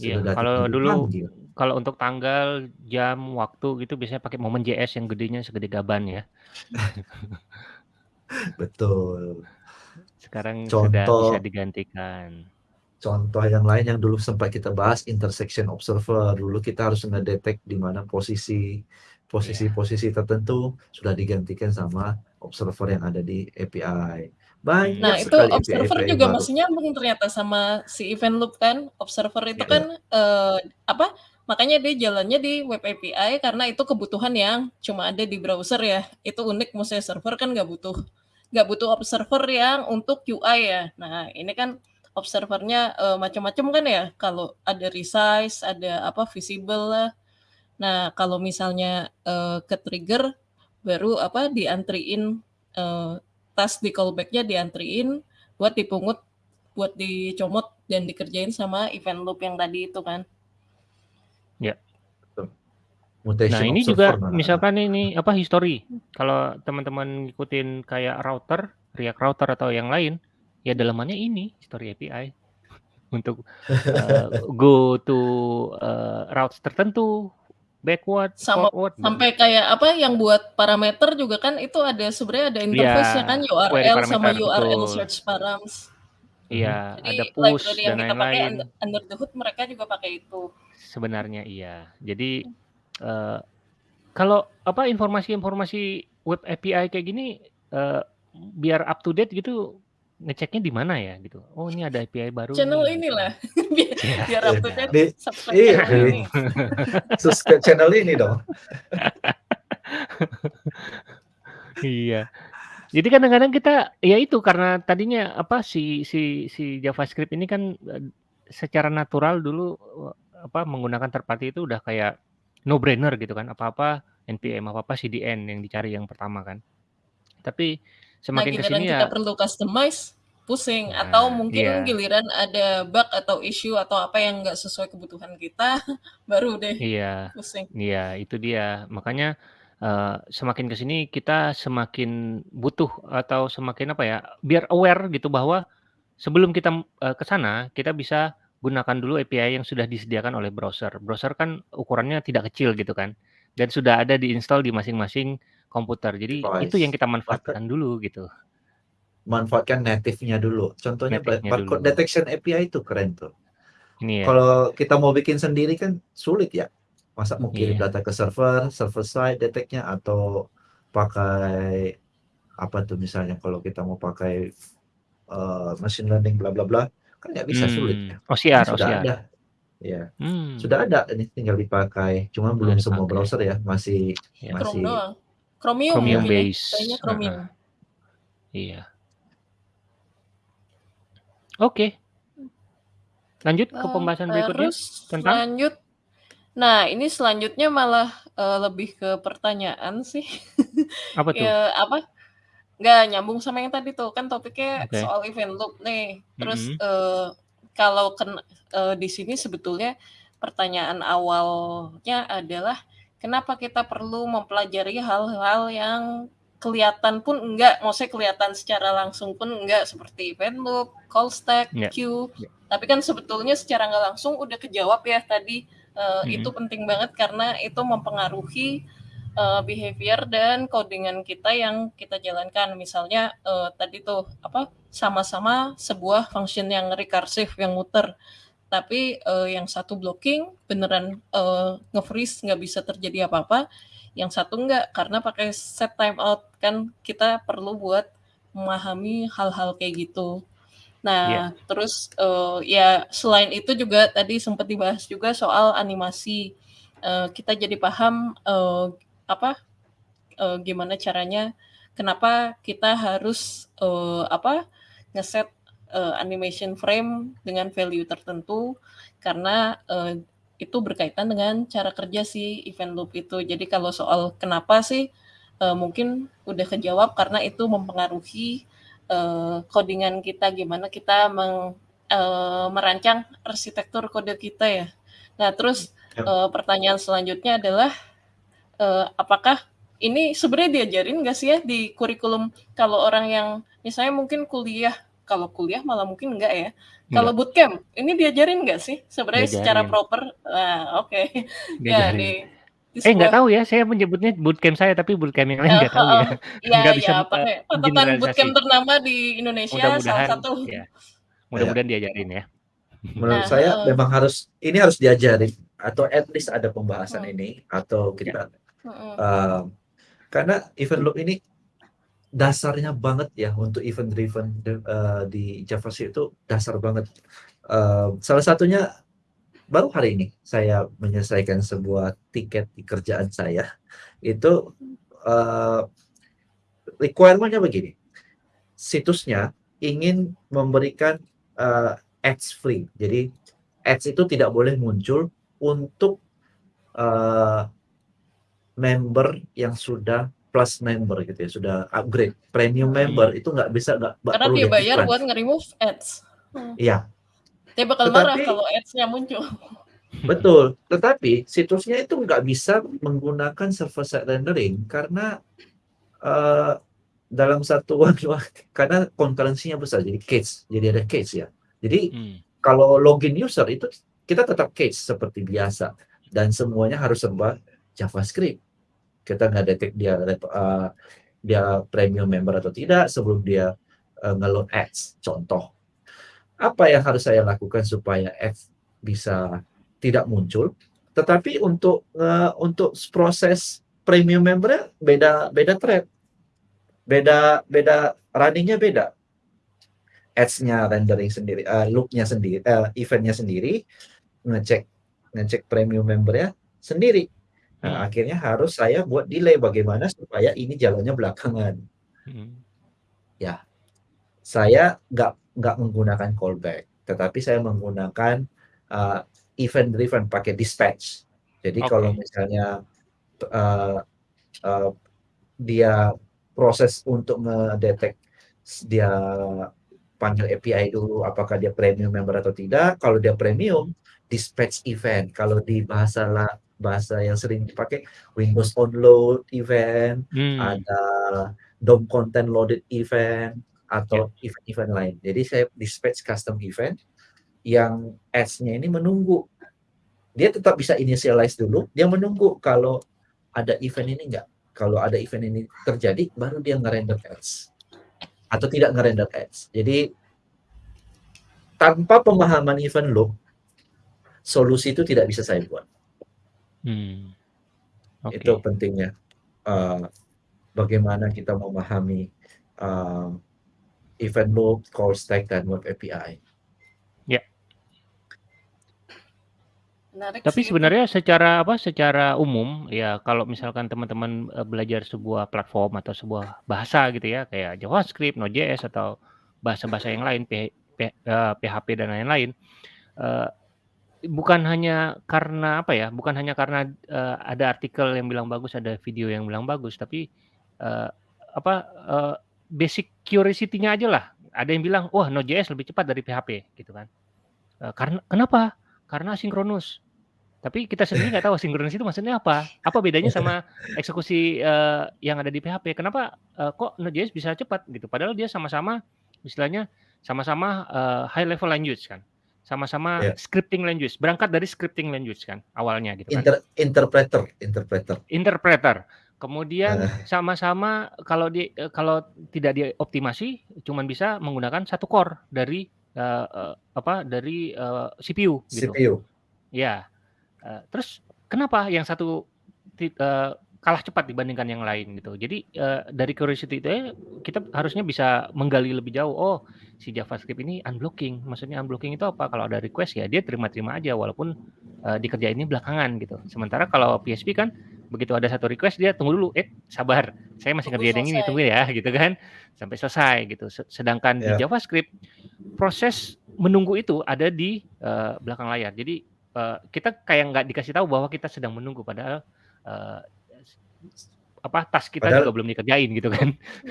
Iya, kalau dulu kalau untuk tanggal, jam, waktu gitu biasanya pakai Moment.js yang gedenya segede gaban ya.
Betul.
Sekarang sudah bisa
Contoh
digantikan.
contoh yang lain yang dulu sempat kita bahas, intersection observer. Dulu kita harus ngedetect di mana posisi
Iya.
posisi-posisi tertentu, sudah digantikan sama observer yang ada di API. Banyak
Nah, itu
sekali
observer
API-API
juga
baru.
masih nyambung ternyata sama si event loop kan. Observer itu
Iya.
kan, eee, apa, makanya dia jalannya di web API karena itu kebutuhan yang cuma ada di browser ya. Itu unik, maksudnya server kan nggak butuh nggak butuh observer yang untuk UI ya. Nah, ini kan observer-nya, eee, macam-macam kan ya, kalau ada resize, ada apa, visible lah. Nah, kalau misalnya, eee, ke-trigger baru apa diantriin uh, tas di callbacknya diantriin buat dipungut buat dicomot dan dikerjain sama event loop yang tadi itu kan.
Ya.
Mutation
nah ini juga
mana?
misalkan ini apa history. Kalau teman-teman ngikutin kayak router React router atau yang lain ya dalamannya ini history API untuk uh, go to uh, routes tertentu backward
sama
forward
sampai kayak apa yang buat parameter juga kan itu ada sebenarnya ada interface-nya
Ya,
kan URL sama URL
betul.
search params.
iya ada push
library
dan lain-lain
under, the hood mereka juga pakai itu.
sebenarnya iya jadi eh, kalau apa informasi-informasi web API kayak gini eh, biar up to date gitu ngeceknya di mana ya gitu oh ini ada API baru
Channel
nih, gitu.
inilah biar,
Iya.
biar up to date
Di-
subscribe
iya,
ini.
subscribe channel ini dong.
Iya. Jadi kadang-kadang kita ya itu karena tadinya apa si si si JavaScript ini kan eh, secara natural dulu eh, apa menggunakan third party itu udah kayak no brainer gitu kan apa-apa npm apa-apa CDN yang dicari yang pertama kan. Tapi semakin ke
giliran
sini
kita
ya
perlu customize pusing
Nah,
atau mungkin
iya.
giliran ada bug atau issue atau apa yang nggak sesuai kebutuhan kita baru deh
iya
pusing.
Iya, itu dia. Makanya eh, semakin ke sini kita semakin butuh atau semakin apa ya, biar aware gitu bahwa sebelum kita eh, ke sana, kita bisa gunakan dulu API yang sudah disediakan oleh browser. Browser kan ukurannya tidak kecil gitu kan, dan sudah ada diinstal di masing-masing komputer. Jadi itu yang
Device.
kita manfaatkan dulu gitu.
Manfaatkan native-nya dulu. Contohnya
Native-nya
barcode
dulu.
detection API itu keren tuh.
Ini ya.
Kalau kita mau bikin sendiri kan sulit ya. Masa mau kirim
Iya.
data ke server, server side detect-nya atau pakai apa tuh misalnya kalau kita mau pakai eh, machine learning bla bla bla kan nggak bisa sulit
Hmm,
ya.
OCR,
Kan sudah
OCR.
ada. Ya,
Hmm,
sudah ada ini tinggal dipakai. Cuma belum semua browser ya, masih
Ya.
Chrome
masih
doang. Chromium,
Chromium base.
Kayaknya Chromium.
Heeh. Iya. Oke. Lanjut ke
Eh,
pembahasan berikutnya
terus
tentang
lanjut. Nah, ini selanjutnya malah eh, lebih ke pertanyaan sih.
apa tuh?
Ya, apa? Nggak nyambung sama yang tadi tuh. Kan topiknya
Oke.
soal event loop nih. Terus
Mhm.
eh, kalau ken- eh, di sini sebetulnya pertanyaan awalnya adalah kenapa kita perlu mempelajari hal-hal yang kelihatan pun enggak, maksudnya kelihatan secara langsung pun enggak seperti event loop, call stack,
Ya.
queue.
Ya.
Tapi kan sebetulnya secara nggak langsung udah kejawab ya tadi eh,
Mhm.
itu penting banget karena itu mempengaruhi eh, behavior dan codingan kita yang kita jalankan. Misalnya eh, tadi tuh apa sama-sama sebuah function yang recursive yang muter, tapi eh, yang satu blocking beneran eh, nge-freeze nggak bisa terjadi apa-apa, yang satu enggak karena pakai set timeout kan kita perlu buat memahami hal-hal kayak gitu. Nah, terus eh, ya selain itu juga tadi sempat dibahas juga soal animasi. Eh, kita jadi paham eh, apa eh, gimana caranya, kenapa kita harus eh, apa ngeset eh, animation frame dengan value tertentu karena eh, itu berkaitan dengan cara kerja si event loop itu. Jadi kalau soal kenapa sih eh, mungkin udah kejawab karena itu mempengaruhi eh, codingan kita gimana kita meng, eh, merancang arsitektur kode kita ya. Nah terus eh, pertanyaan selanjutnya adalah eh, apakah ini sebenarnya diajarin nggak sih ya di kurikulum kalau orang yang misalnya mungkin kuliah kalau kuliah malah mungkin enggak ya. Kalau bootcamp ini diajarin nggak sih sebenarnya secara
Diajarin.
proper? Nah, oke. Ya
Diajarin.
di, di
Eh nggak
sebuah-
tahu ya, saya menyebutnya bootcamp saya tapi bootcamp yang lain
Eh,
nggak tahu ya.
Iya,
Nggak bisa,
iya,
eh,
pakai
generalisasi.
bootcamp ternama di Indonesia salah
Mudah-mudahan
satu.
ya. Mudah-mudahan diajarin ya.
menurut
Nah,
saya
eh.
memang harus ini harus diajarin atau at least ada pembahasan
Hmm.
ini atau kita
Heeh.
eh, karena event loop ini dasarnya banget ya untuk event driven eh, di JavaScript itu dasar banget. Eh, salah satunya baru hari ini saya menyelesaikan sebuah tiket di kerjaan saya. Itu eh, requirement-nya begini. Situsnya ingin memberikan eh, ads free. Jadi ads itu tidak boleh muncul untuk eh, member yang sudah plus member gitu ya, sudah upgrade premium member itu nggak bisa nggak
Karena
perlu
dia bayar
iklan.
buat nge-remove ads. Hmm.
Iya,
Dia bakal marah
Tetapi-
kalau ads-nya muncul.
betul. Tetapi situsnya itu nggak bisa menggunakan server side rendering karena eh, dalam satuan waktu karena concurrency-nya besar jadi case, jadi ada case ya. Jadi
Hmm.
kalau login user itu kita tetap case seperti biasa dan semuanya harus serba JavaScript. Kita nggak detek dia uh, dia premium member atau tidak sebelum dia uh, ngeload ads. Contoh, apa yang harus saya lakukan supaya ads bisa tidak muncul? Tetapi untuk uh, untuk proses premium member beda beda thread, beda beda runningnya beda ads-nya rendering sendiri, uh, loop-nya sendiri, uh, event-nya sendiri, ngecek ngecek premium member-nya sendiri. Nah,
Hmm.
akhirnya harus saya buat delay bagaimana supaya ini jalannya belakangan.
Hmm.
Saya nggak nggak menggunakan callback, tetapi saya menggunakan uh, event driven pakai dispatch. Jadi
Oke.
kalau misalnya uh, uh, dia proses untuk ngedetek dia panggil API dulu apakah dia premium member atau tidak. Kalau dia premium, dispatch event. Kalau di bahasa bahasa yang sering dipakai Windows on load event,
Hmm.
ada DOM content loaded event atau event-event lain. Jadi saya dispatch custom event yang ads-nya ini menunggu. Dia tetap bisa initialize dulu, dia menunggu kalau ada event ini enggak. Kalau ada event ini terjadi, baru dia ngerender ads. Atau tidak ngerender ads. Jadi tanpa pemahaman event loop, solusi itu tidak bisa saya buat.
Hmm. Oke.
Itu pentingnya. Uh, bagaimana kita memahami uh, event loop, call stack, dan web API.
Menarik
Tapi
sih
sebenarnya secara apa? Secara umum ya kalau misalkan teman-teman eh, belajar sebuah platform atau sebuah bahasa gitu ya kayak JavaScript, Node.js atau bahasa-bahasa yang lain, P- P- PHP dan lain-lain, eh, bukan hanya karena apa ya? Bukan hanya karena eh, ada artikel yang bilang bagus, ada video yang bilang bagus, tapi eh, apa? eh, basic curiosity-nya aja lah. Ada yang bilang, wah Node.js lebih cepat dari PHP gitu kan? Eh, karena kenapa? Karena sinkronus. Tapi kita sendiri nggak tahu sinkronus itu maksudnya apa. Apa bedanya sama eksekusi eh, yang ada di PHP? Kenapa eh, kok Node.js bisa cepat gitu? Padahal dia sama-sama istilahnya sama-sama eh, high level language kan. Sama-sama
Ya.
scripting language. Berangkat dari scripting language kan awalnya gitu kan.
Inter- interpreter, interpreter.
Interpreter. Kemudian
Eh.
sama-sama kalau di kalau tidak dioptimasi cuman bisa menggunakan satu core dari eh, eh, apa dari eh, CPU gitu.
CPU.
Ya. Eh, terus kenapa yang satu eh, kalah cepat dibandingkan yang lain gitu. Jadi eh, dari curiosity itu ya, kita harusnya bisa menggali lebih jauh. Oh, si JavaScript ini unblocking. Maksudnya unblocking itu apa? Kalau ada request ya dia terima-terima aja walaupun eh, dikerjainnya belakangan gitu. Sementara kalau PHP kan begitu ada satu request dia tunggu dulu, eh sabar, saya masih ngerjain yang ini tunggu ya gitu kan sampai selesai gitu. Se- Sedangkan di
Ya.
JavaScript proses menunggu itu ada di eh, belakang layar. Jadi eh, kita kayak nggak dikasih tahu bahwa kita sedang menunggu padahal eh, apa tas kita
Padahal-
juga belum dikerjain gitu kan.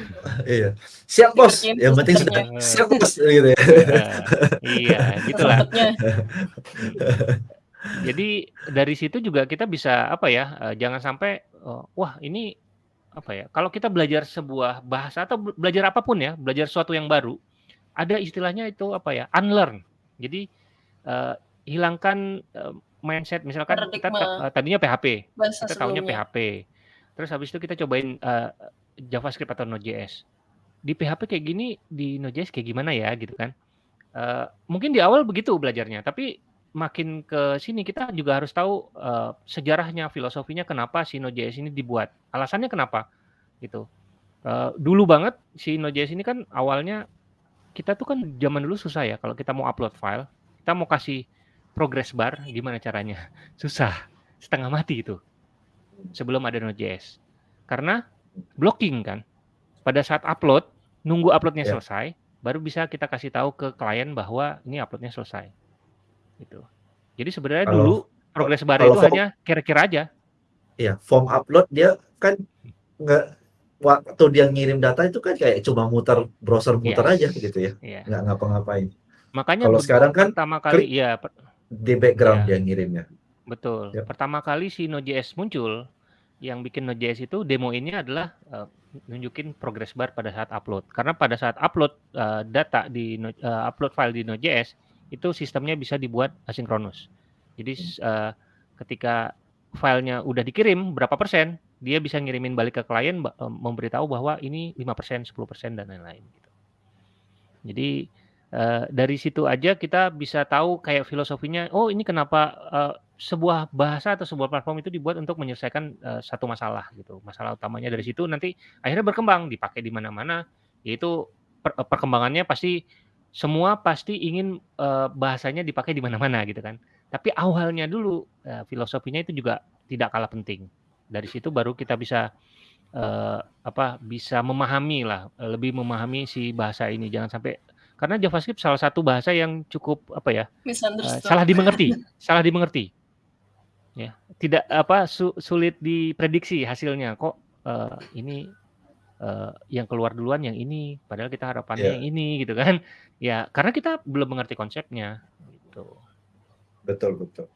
iya. Siap bos.
Dikerjain
Yang penting sudah siap bos gitu ya.
Eh, iya, gitulah. Jadi dari situ juga kita bisa apa ya? eh, jangan sampai eh, wah ini apa ya? Kalau kita belajar sebuah bahasa atau be- belajar apa pun ya, belajar sesuatu yang baru, ada istilahnya itu apa ya? Unlearn. Jadi eh, hilangkan eh, mindset misalkan kita
Paradigma.
eh, tadinya PHP,
Bahasa
kita tahunya. PHP. Terus habis itu kita cobain eh, JavaScript atau Node.js. Di PHP kayak gini, di Node.js kayak gimana ya gitu kan? Eh, mungkin di awal begitu belajarnya, tapi makin ke sini kita juga harus tahu eh, sejarahnya, filosofinya kenapa si Node.js ini dibuat. Alasannya kenapa gitu. Eh, dulu banget si Node.js ini kan awalnya kita tuh kan zaman dulu susah ya kalau kita mau upload file, kita mau kasih progress bar gimana caranya? Susah, setengah mati itu sebelum ada Node.js. Karena blocking kan. Pada saat upload, nunggu uploadnya
Ya.
selesai, baru bisa kita kasih tahu ke klien bahwa ini uploadnya selesai. Gitu. Jadi sebenarnya
Kalau-
dulu progress bar itu
form-
hanya kira-kira aja.
Iya, form upload dia kan nggak waktu dia ngirim data itu kan kayak cuma muter browser muter
Yes.
aja gitu ya,
Iya.
nggak ngapa-ngapain.
Makanya
Kalau sekarang kan
pertama kali
klik
ya
di background
ya
dia ngirimnya.
Betul.
Ya.
Pertama kali si Node.js muncul, yang bikin Node.js itu demoinnya adalah eh, nunjukin progress bar pada saat upload. Karena pada saat upload eh, data di eh, upload file di Node.js itu sistemnya bisa dibuat asinkronus. Jadi eh, ketika filenya udah dikirim berapa persen, dia bisa ngirimin balik ke klien eh, memberitahu bahwa ini 5%, 10% dan lain-lain gitu. Jadi eh, dari situ aja kita bisa tahu kayak filosofinya, oh ini kenapa eh, sebuah bahasa atau sebuah platform itu dibuat untuk menyelesaikan eh, satu masalah gitu. Masalah utamanya dari situ nanti akhirnya berkembang, dipakai di mana-mana, yaitu per- eh, perkembangannya pasti semua pasti ingin eh, bahasanya dipakai di mana-mana gitu kan. Tapi awalnya dulu eh, filosofinya itu juga tidak kalah penting. Dari situ baru kita bisa eh, apa bisa memahami lah, lebih memahami si bahasa ini. Jangan sampai karena JavaScript salah satu bahasa yang cukup apa ya
Misunderstood.
salah dimengerti, salah dimengerti. Ya, tidak apa su- sulit diprediksi hasilnya. Kok eh, ini eh, yang keluar duluan yang ini, padahal kita harapannya
Iya.
yang ini gitu kan. Ya, karena kita belum mengerti konsepnya gitu.
Betul betul.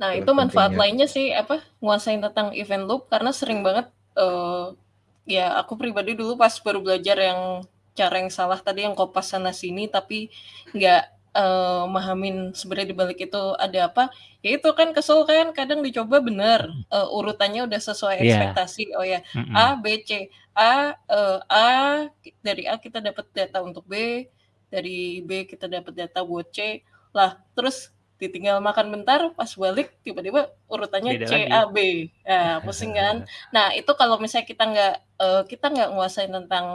Nah,
Itulah
itu manfaat
pentingnya.
lainnya sih apa nguasain tentang event loop karena sering banget eh ya aku pribadi dulu pas baru belajar yang cara yang salah tadi yang kopas sana sini tapi nggak eh, mahamin sebenarnya di balik itu ada apa ya itu kan kesel kan kadang dicoba bener eh, urutannya udah sesuai
Iya.
ekspektasi oh ya
Mm-mm.
A B C A eh, A dari A kita dapat data untuk B dari B kita dapat data buat C lah terus ditinggal makan bentar pas balik tiba-tiba urutannya
Beda
C
lagi.
A B ya pusing kan nah itu kalau misalnya kita nggak eh, kita nggak nguasain tentang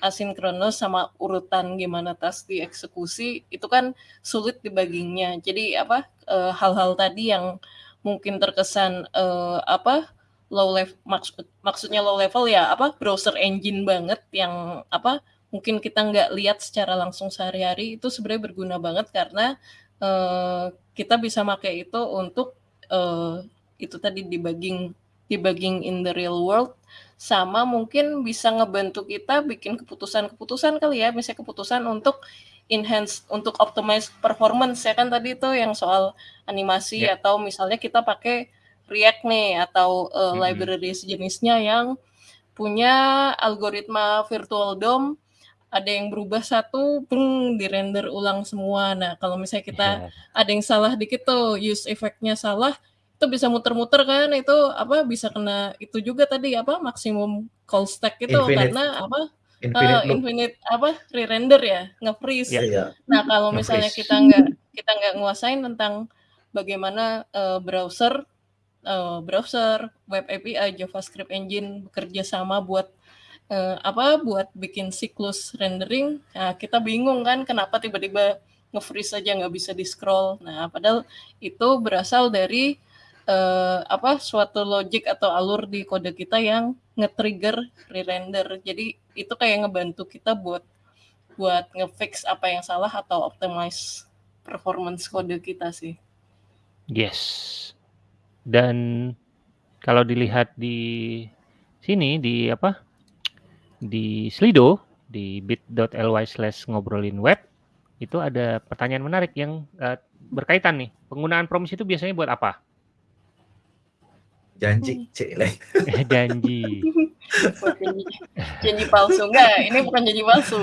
asinkronus sama urutan gimana tas dieksekusi itu kan sulit dibaginya. Jadi apa eh, hal-hal tadi yang mungkin terkesan eh, apa low level maksud maksudnya low level ya apa browser engine banget yang apa mungkin kita nggak lihat secara langsung sehari-hari itu sebenarnya berguna banget karena eh, kita bisa pakai itu untuk itu tadi debugging debugging in the real world sama mungkin bisa ngebantu kita bikin keputusan-keputusan kali ya misalnya keputusan untuk enhance untuk optimize performance ya kan tadi itu yang soal animasi
Ya.
atau misalnya kita pakai React nih atau uh,
Mm-mm.
library sejenisnya yang punya algoritma virtual DOM ada yang berubah satu, beng, di render ulang semua. Nah, kalau misalnya kita
Iya.
ada yang salah dikit tuh, use effect-nya salah, itu bisa muter-muter kan, itu apa bisa kena itu juga tadi apa maksimum call stack itu
Infinite.
karena apa
Infinite loop.
infinite apa re-render ya, nge-freeze.
Ya.
Iya.
Nah, kalau misalnya kita nggak kita nggak nguasain tentang bagaimana eh, browser eh, browser, web API, JavaScript engine bekerja sama buat eh, apa buat bikin siklus rendering. Nah, kita bingung kan kenapa tiba-tiba nge-freeze aja nggak bisa di-scroll. Nah, padahal itu berasal dari eh, apa suatu logic atau alur di kode kita yang nge-trigger re-render. Jadi itu kayak ngebantu kita buat buat nge-fix apa yang salah atau optimize performance kode kita sih.
Yes. Dan kalau dilihat di sini di apa? Di Slido di bit.ly slash ngobrolin web itu ada pertanyaan menarik yang eh, berkaitan nih. Penggunaan promise itu biasanya buat apa?
Janji, cile.
Janji.
Buat janji, janji palsu enggak? Ini bukan janji palsu.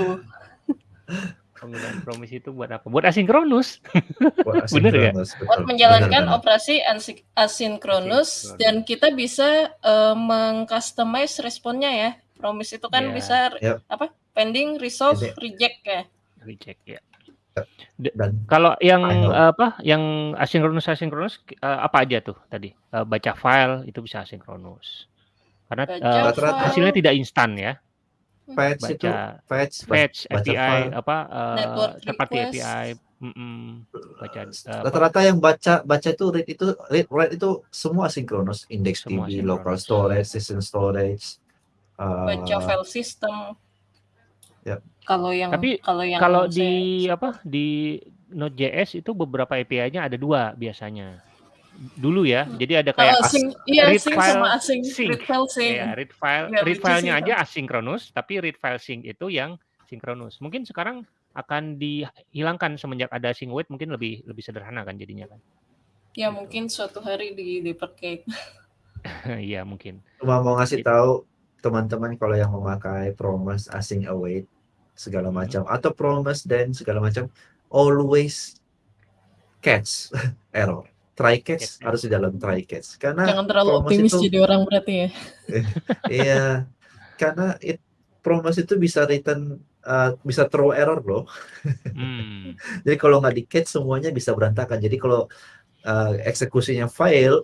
Penggunaan promise itu buat apa? Buat asinkronus.
Buat
Bener ya?
asinkronus, betul.
Buat menjalankan
Benar, benar.
operasi asinkronus
Asinkronus.
dan kita bisa eh, mengcustomize responnya ya. Promise itu kan
Iya.
bisa
Yap.
apa? Pending, resolve, reject ya.
Reject ya.
Dan
Kalau yang
Final.
eh, apa? Yang asinkronus asinkronus eh, apa aja tuh tadi? Eh, baca file itu bisa asinkronus. Karena
Baca
Rata-rata
hasilnya tidak instan ya.
itu
Baca
patch,
fetch
baca
API
file.
apa eh,
Network
third party
request.
API mm-mm, baca eh, apa,
Rata-rata yang baca baca itu read itu read write itu semua asinkronus, index
Semua
DB,
asinkronus.
local storage, system storage. uh,
Baca file system.
Yap.
Kalau yang
Tapi
kalau yang
kalau
saya-
di apa di Node.js itu beberapa API-nya ada dua biasanya. dulu ya.
Hmm.
Jadi ada kayak
Heeh,
as
sync iya,
read
sync
file
sama async,
sync.
read file sync.
Iya, read file
Ya,
read file-nya aja asinkronus, tapi read file sync itu yang sinkronus. Mungkin sekarang akan dihilangkan semenjak ada sync wait mungkin lebih lebih sederhana kan jadinya kan.
Ya
Gitu.
mungkin suatu hari di deprecate.
Iya, mungkin.
Cuma mau ngasih
Gitu.
tahu teman-teman kalau yang memakai promise async await segala
Mhm.
macam atau promise dan segala macam always catch error. Try catch harus di dalam try catch karena
Jangan terlalu
promise
optimis
itu
jadi orang berarti ya.
iya karena it, promise itu bisa return uh, bisa throw error loh.
Hmm.
Jadi kalau nggak di catch semuanya bisa berantakan. Jadi kalau uh, eksekusinya fail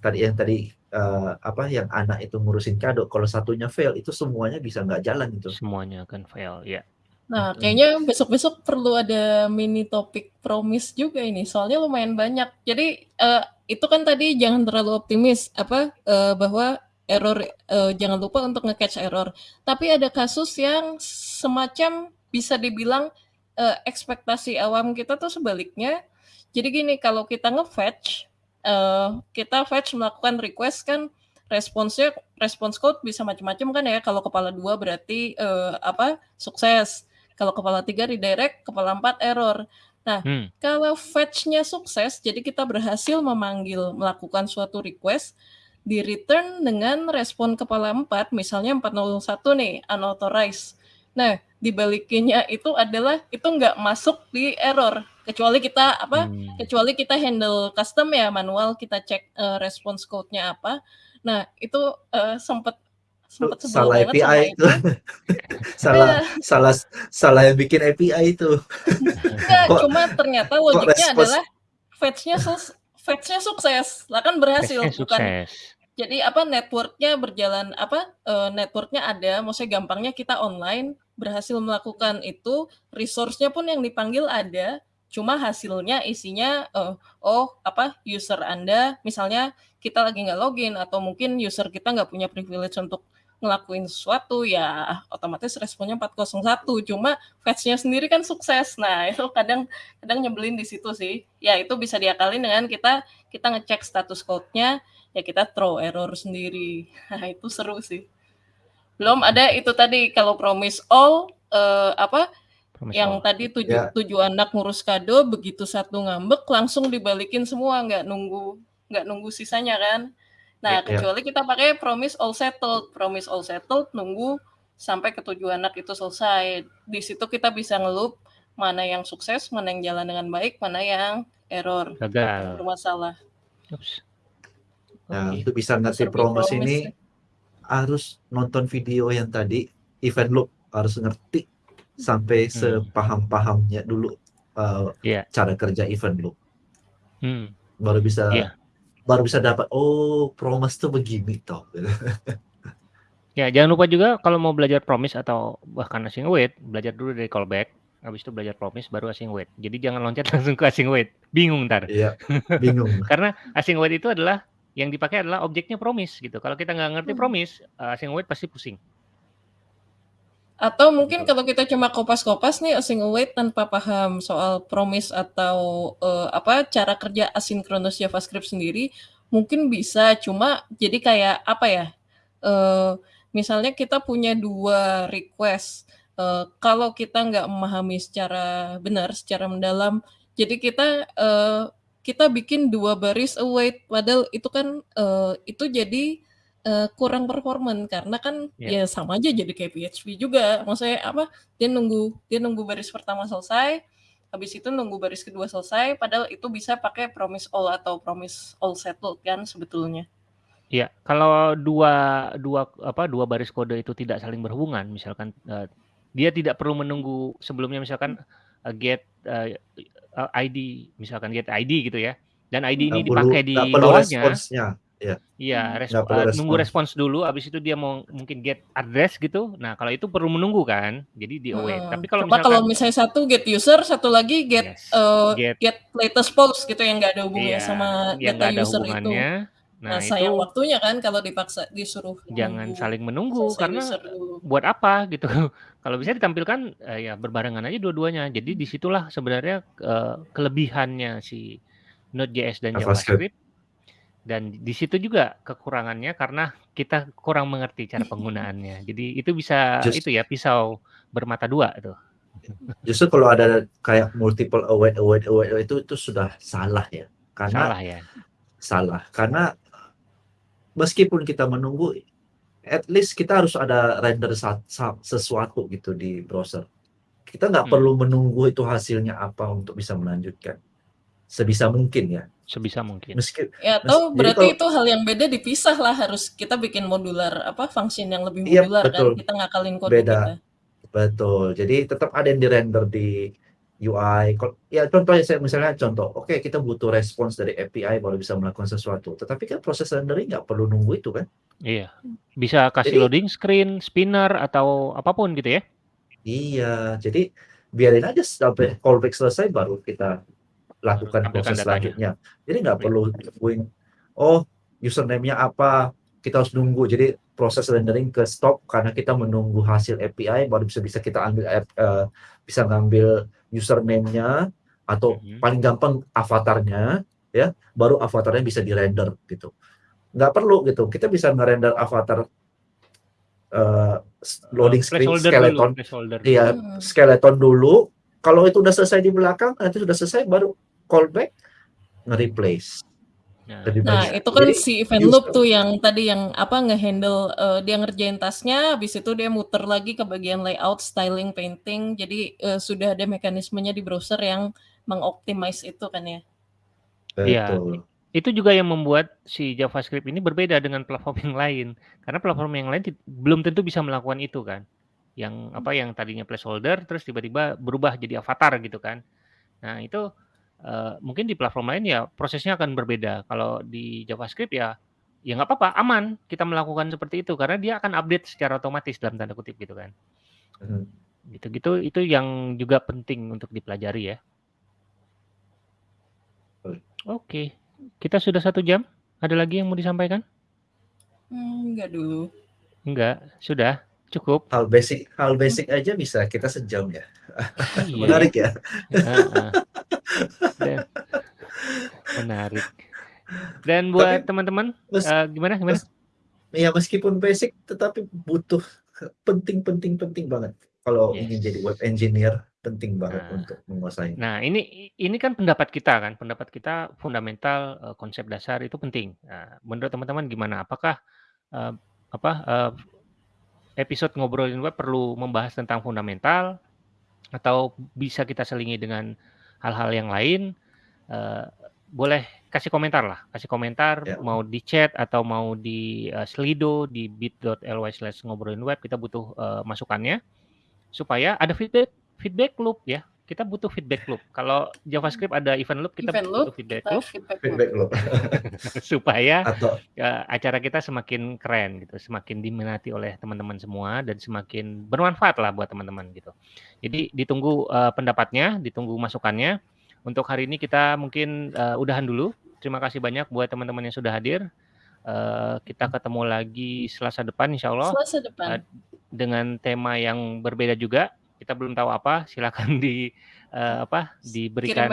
tadi yang tadi uh, apa yang anak itu ngurusin kado kalau satunya fail itu semuanya bisa nggak jalan itu.
Semuanya akan fail, ya.
Nah, kayaknya besok-besok perlu ada mini topik promise juga ini. Soalnya lumayan banyak. Jadi eh, itu kan tadi jangan terlalu optimis apa eh, bahwa error eh, jangan lupa untuk nge-catch error. Tapi ada kasus yang semacam bisa dibilang eh, ekspektasi awam kita tuh sebaliknya. Jadi gini, kalau kita nge-fetch eh, kita fetch melakukan request kan responsnya response code bisa macam-macam kan ya. Kalau kepala dua berarti eh, apa sukses. Kalau kepala tiga redirect, kepala empat error. Nah,
Hmm.
kalau fetch-nya sukses, jadi kita berhasil memanggil melakukan suatu request di return dengan respon kepala 4, misalnya 401 nih, unauthorized. Nah, dibalikinnya itu adalah itu nggak masuk di error, kecuali kita apa?
Hmm.
Kecuali kita handle custom ya manual, kita cek eh, response code-nya apa. Nah, itu eh, sempat
salah API
itu.
itu. salah
Iya.
salah salah yang bikin API itu.
Enggak,
Kok-
cuma ternyata logiknya adalah fetch-nya sus- fetch-nya sukses. Lah kan berhasil, bukan
sukses.
jadi apa networknya berjalan apa eh, networknya ada maksudnya gampangnya kita online berhasil melakukan itu resource-nya pun yang dipanggil ada cuma hasilnya isinya eh, oh apa user anda misalnya kita lagi nggak login atau mungkin user kita nggak punya privilege untuk ngelakuin sesuatu ya otomatis responnya 401 cuma fetch-nya sendiri kan sukses nah itu kadang kadang nyebelin di situ sih ya itu bisa diakalin dengan kita kita ngecek status code-nya ya kita throw error sendiri. Nah, itu seru sih. Belum ada itu tadi kalau promise all eh, apa yang tadi tujuh
Ya.
tujuh anak ngurus kado begitu satu ngambek langsung dibalikin semua nggak nunggu nggak nunggu sisanya kan. Nah,
Ya, ya.
kecuali kita pakai promise all settled. Promise all settled nunggu sampai ketujuh anak itu selesai. Di situ kita bisa ngelup mana yang sukses, mana yang jalan dengan baik, mana yang error
Gagal.
bermasalah.
Ups.
Nah, untuk bisa ngerti
Serba
promise
promise
ini
ya.
harus nonton video yang tadi event loop harus ngerti sampai
Hmm.
sepaham-pahamnya dulu uh,
Iya.
cara kerja event loop
Hmm.
baru bisa
Iya.
baru bisa dapat oh promise tuh begini toh
Ya, jangan lupa juga kalau mau belajar promise atau bahkan async await, belajar dulu dari callback, habis itu belajar promise baru async await. Jadi jangan loncat langsung ke async await. Bingung ntar.
iya bingung
Karena async await itu adalah yang dipakai adalah objeknya promise gitu. Kalau kita nggak ngerti
Hmm.
promise, uh, async await pasti pusing.
Atau mungkin kalau kita cuma kopas-kopas nih async await tanpa paham soal promise atau eh, apa cara kerja asynchronous JavaScript sendiri, mungkin bisa cuma jadi kayak apa ya? eh, misalnya kita punya dua request. eh, kalau kita nggak memahami secara benar, secara mendalam, jadi kita eh, kita bikin dua baris await, padahal itu kan eh, itu jadi eh, kurang performan karena kan
Ya.
ya sama aja jadi kayak PHP juga. Maksudnya apa? Dia nunggu dia nunggu baris pertama selesai, habis itu nunggu baris kedua selesai, padahal itu bisa pakai promise all atau promise all settled kan sebetulnya.
Ya, kalau dua dua apa dua baris kode itu tidak saling berhubungan, misalkan uh, dia tidak perlu menunggu sebelumnya misalkan uh, get uh, uh, ID, misalkan get ID gitu ya. Dan ID ini
perlu
dipakai di bawahnya.
responsnya
Iya,
Hmm.
res-
Nggak perlu
uh, nunggu
respons.
respons dulu, habis itu dia mau mungkin get address gitu. Nah, kalau itu perlu menunggu kan, jadi di await.
Heeh.
Tapi kalau
Coba kalau
misalkan
misalnya satu get user, satu lagi get
yes,
eh,
get
get latest post gitu yang nggak ada hubungannya
iya
sama
yang
data
ada
user itu. Nah,
Nah,
sayang
itu
waktunya kan kalau dipaksa disuruh
jangan
nunggu
saling menunggu
selesai
karena buat apa gitu. Kalau bisa ditampilkan eh, ya berbarengan aja dua-duanya. Jadi di situlah sebenarnya eh, kelebihannya si Node.js dan
JavaScript
JavaScript Dan di situ juga kekurangannya karena kita kurang mengerti cara penggunaannya. Jadi itu bisa
Just
itu ya pisau bermata dua itu.
Justru kalau ada kayak multiple await await await itu itu sudah salah ya. Karena
Salah ya.
salah. Karena meskipun kita menunggu at least kita harus ada render sesuatu gitu di browser. Kita nggak
Hmm.
perlu menunggu itu hasilnya apa untuk bisa melanjutkan. Sebisa mungkin ya.
Sebisa mungkin.
Meski
Ya atau
jadi
berarti
kalau
itu hal yang beda dipisah lah harus kita bikin modular apa function yang lebih
iya
modular kan
betul
kita ngakalin kode
beda
kita.
betul. Jadi tetap ada yang di render di UI. Ya contohnya saya misalnya contoh, oke kita butuh respons dari API baru bisa melakukan sesuatu. Tetapi kan proses rendering nggak perlu nunggu itu kan.
Iya. Bisa kasih
Jadi
loading screen, spinner atau apa pun gitu ya.
iya, jadi biarin aja sampai callback selesai baru kita lakukan
Tampilkan
proses
datanya.
selanjutnya. Jadi nggak
Iya.
perlu nungguin, oh username-nya apa, kita harus nunggu. Jadi proses rendering ke stop karena kita menunggu hasil API baru bisa bisa kita ambil eh, bisa ngambil username-nya atau
Mhm.
paling gampang avatarnya ya, baru avatarnya bisa di-render gitu. Nggak perlu gitu. Kita bisa nge-render avatar eh,
Eh,
loading screen
dulu,
skeleton
placeholder dulu.
Iya,
Hmm.
skeleton dulu. Kalau itu udah selesai di belakang, nanti sudah selesai baru callback nge-replace.
Nah,
Lebih
Nah,
banyak.
itu kan
Jadi
si event loop tuh yang tadi yang apa ngehandle eh, dia ngerjain tasnya, habis itu dia muter lagi ke bagian layout, styling, painting. Jadi eh, sudah ada mekanismenya di browser yang mengoptimize itu kan ya.
Iya,
betul.
itu juga yang membuat si JavaScript ini berbeda dengan platform yang lain. Karena platform yang lain belum tentu bisa melakukan itu kan. Yang apa yang tadinya placeholder terus tiba-tiba berubah jadi avatar gitu kan. Nah, itu eh, mungkin di platform lain ya prosesnya akan berbeda. Kalau di JavaScript ya ya nggak apa-apa, aman kita melakukan seperti itu karena dia akan update secara otomatis dalam tanda kutip gitu kan.
Mhm.
Gitu-gitu itu yang juga penting untuk dipelajari ya. Oke, kita sudah satu jam. Ada lagi yang mau disampaikan?
Hmm, enggak dulu.
Enggak, sudah cukup.
Hal basic, hal basic aja bisa kita sejam ya.
Iya,
Menarik ya.
Dan menarik. Dan buat teman-teman, eh, gimana gimana?
mes- ya meskipun basic, tetapi butuh penting-penting-penting banget. Kalau ingin jadi
Yes.
web engineer, penting banget
Nah,
untuk menguasai.
nah ini ini kan pendapat kita kan, pendapat kita fundamental eh, konsep dasar itu penting. Nah, menurut teman-teman gimana? Apakah eh, apa eh, episode ngobrolin web perlu membahas tentang fundamental atau bisa kita selingi dengan hal-hal yang lain? Eh, boleh kasih komentar lah, kasih komentar
Ya.
mau di chat atau mau di eh, Slido di bit.ly slash ngobrolin web kita butuh eh, masukannya supaya ada feedback feedback loop ya kita butuh feedback loop. Kalau JavaScript ada event loop kita
Event loop,
butuh feedback
kita
loop.
feedback loop.
Feedback
supaya
Atau
eh, acara kita semakin keren gitu semakin diminati oleh teman-teman semua dan semakin bermanfaat lah buat teman-teman gitu. Jadi ditunggu eh, pendapatnya ditunggu masukannya. Untuk hari ini kita mungkin eh, udahan dulu. Terima kasih banyak buat teman-teman yang sudah hadir. Eh, kita ketemu lagi Selasa depan insya Allah.
Selasa depan.
dengan tema yang berbeda juga kita belum tahu apa silakan di eh, apa diberikan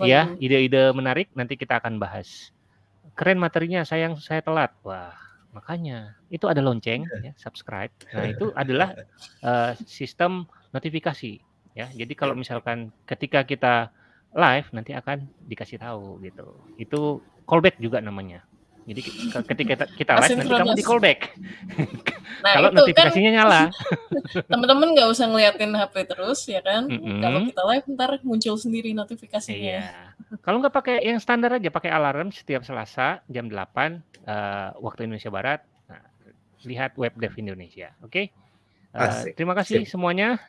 ya ide-ide menarik nanti kita akan bahas. Keren materinya sayang saya telat. Wah makanya itu ada lonceng ya subscribe. Nah itu adalah eh, sistem notifikasi ya. Jadi kalau misalkan ketika kita live nanti akan dikasih tahu gitu. Itu callback juga namanya jadi ke- ketika kita, kita live nanti kamu di callback
Nah
kalau
kan
notifikasinya nyala
teman-teman nggak usah ngeliatin HP terus ya kan. Kalau
Mm-mm.
kita live ntar muncul sendiri notifikasinya.
Iya. Kalau nggak pakai yang standar aja, pakai alarm setiap Selasa jam 8 eh, waktu Indonesia Barat. Nah, lihat web dev Indonesia. Oke. Eh,
asik.
terima kasih
Sip.
semuanya.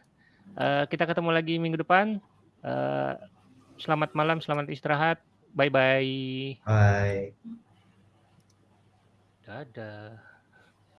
Eh, kita ketemu lagi minggu depan. Eh, selamat malam, selamat istirahat. Bye bye.
Bye.
Dadah.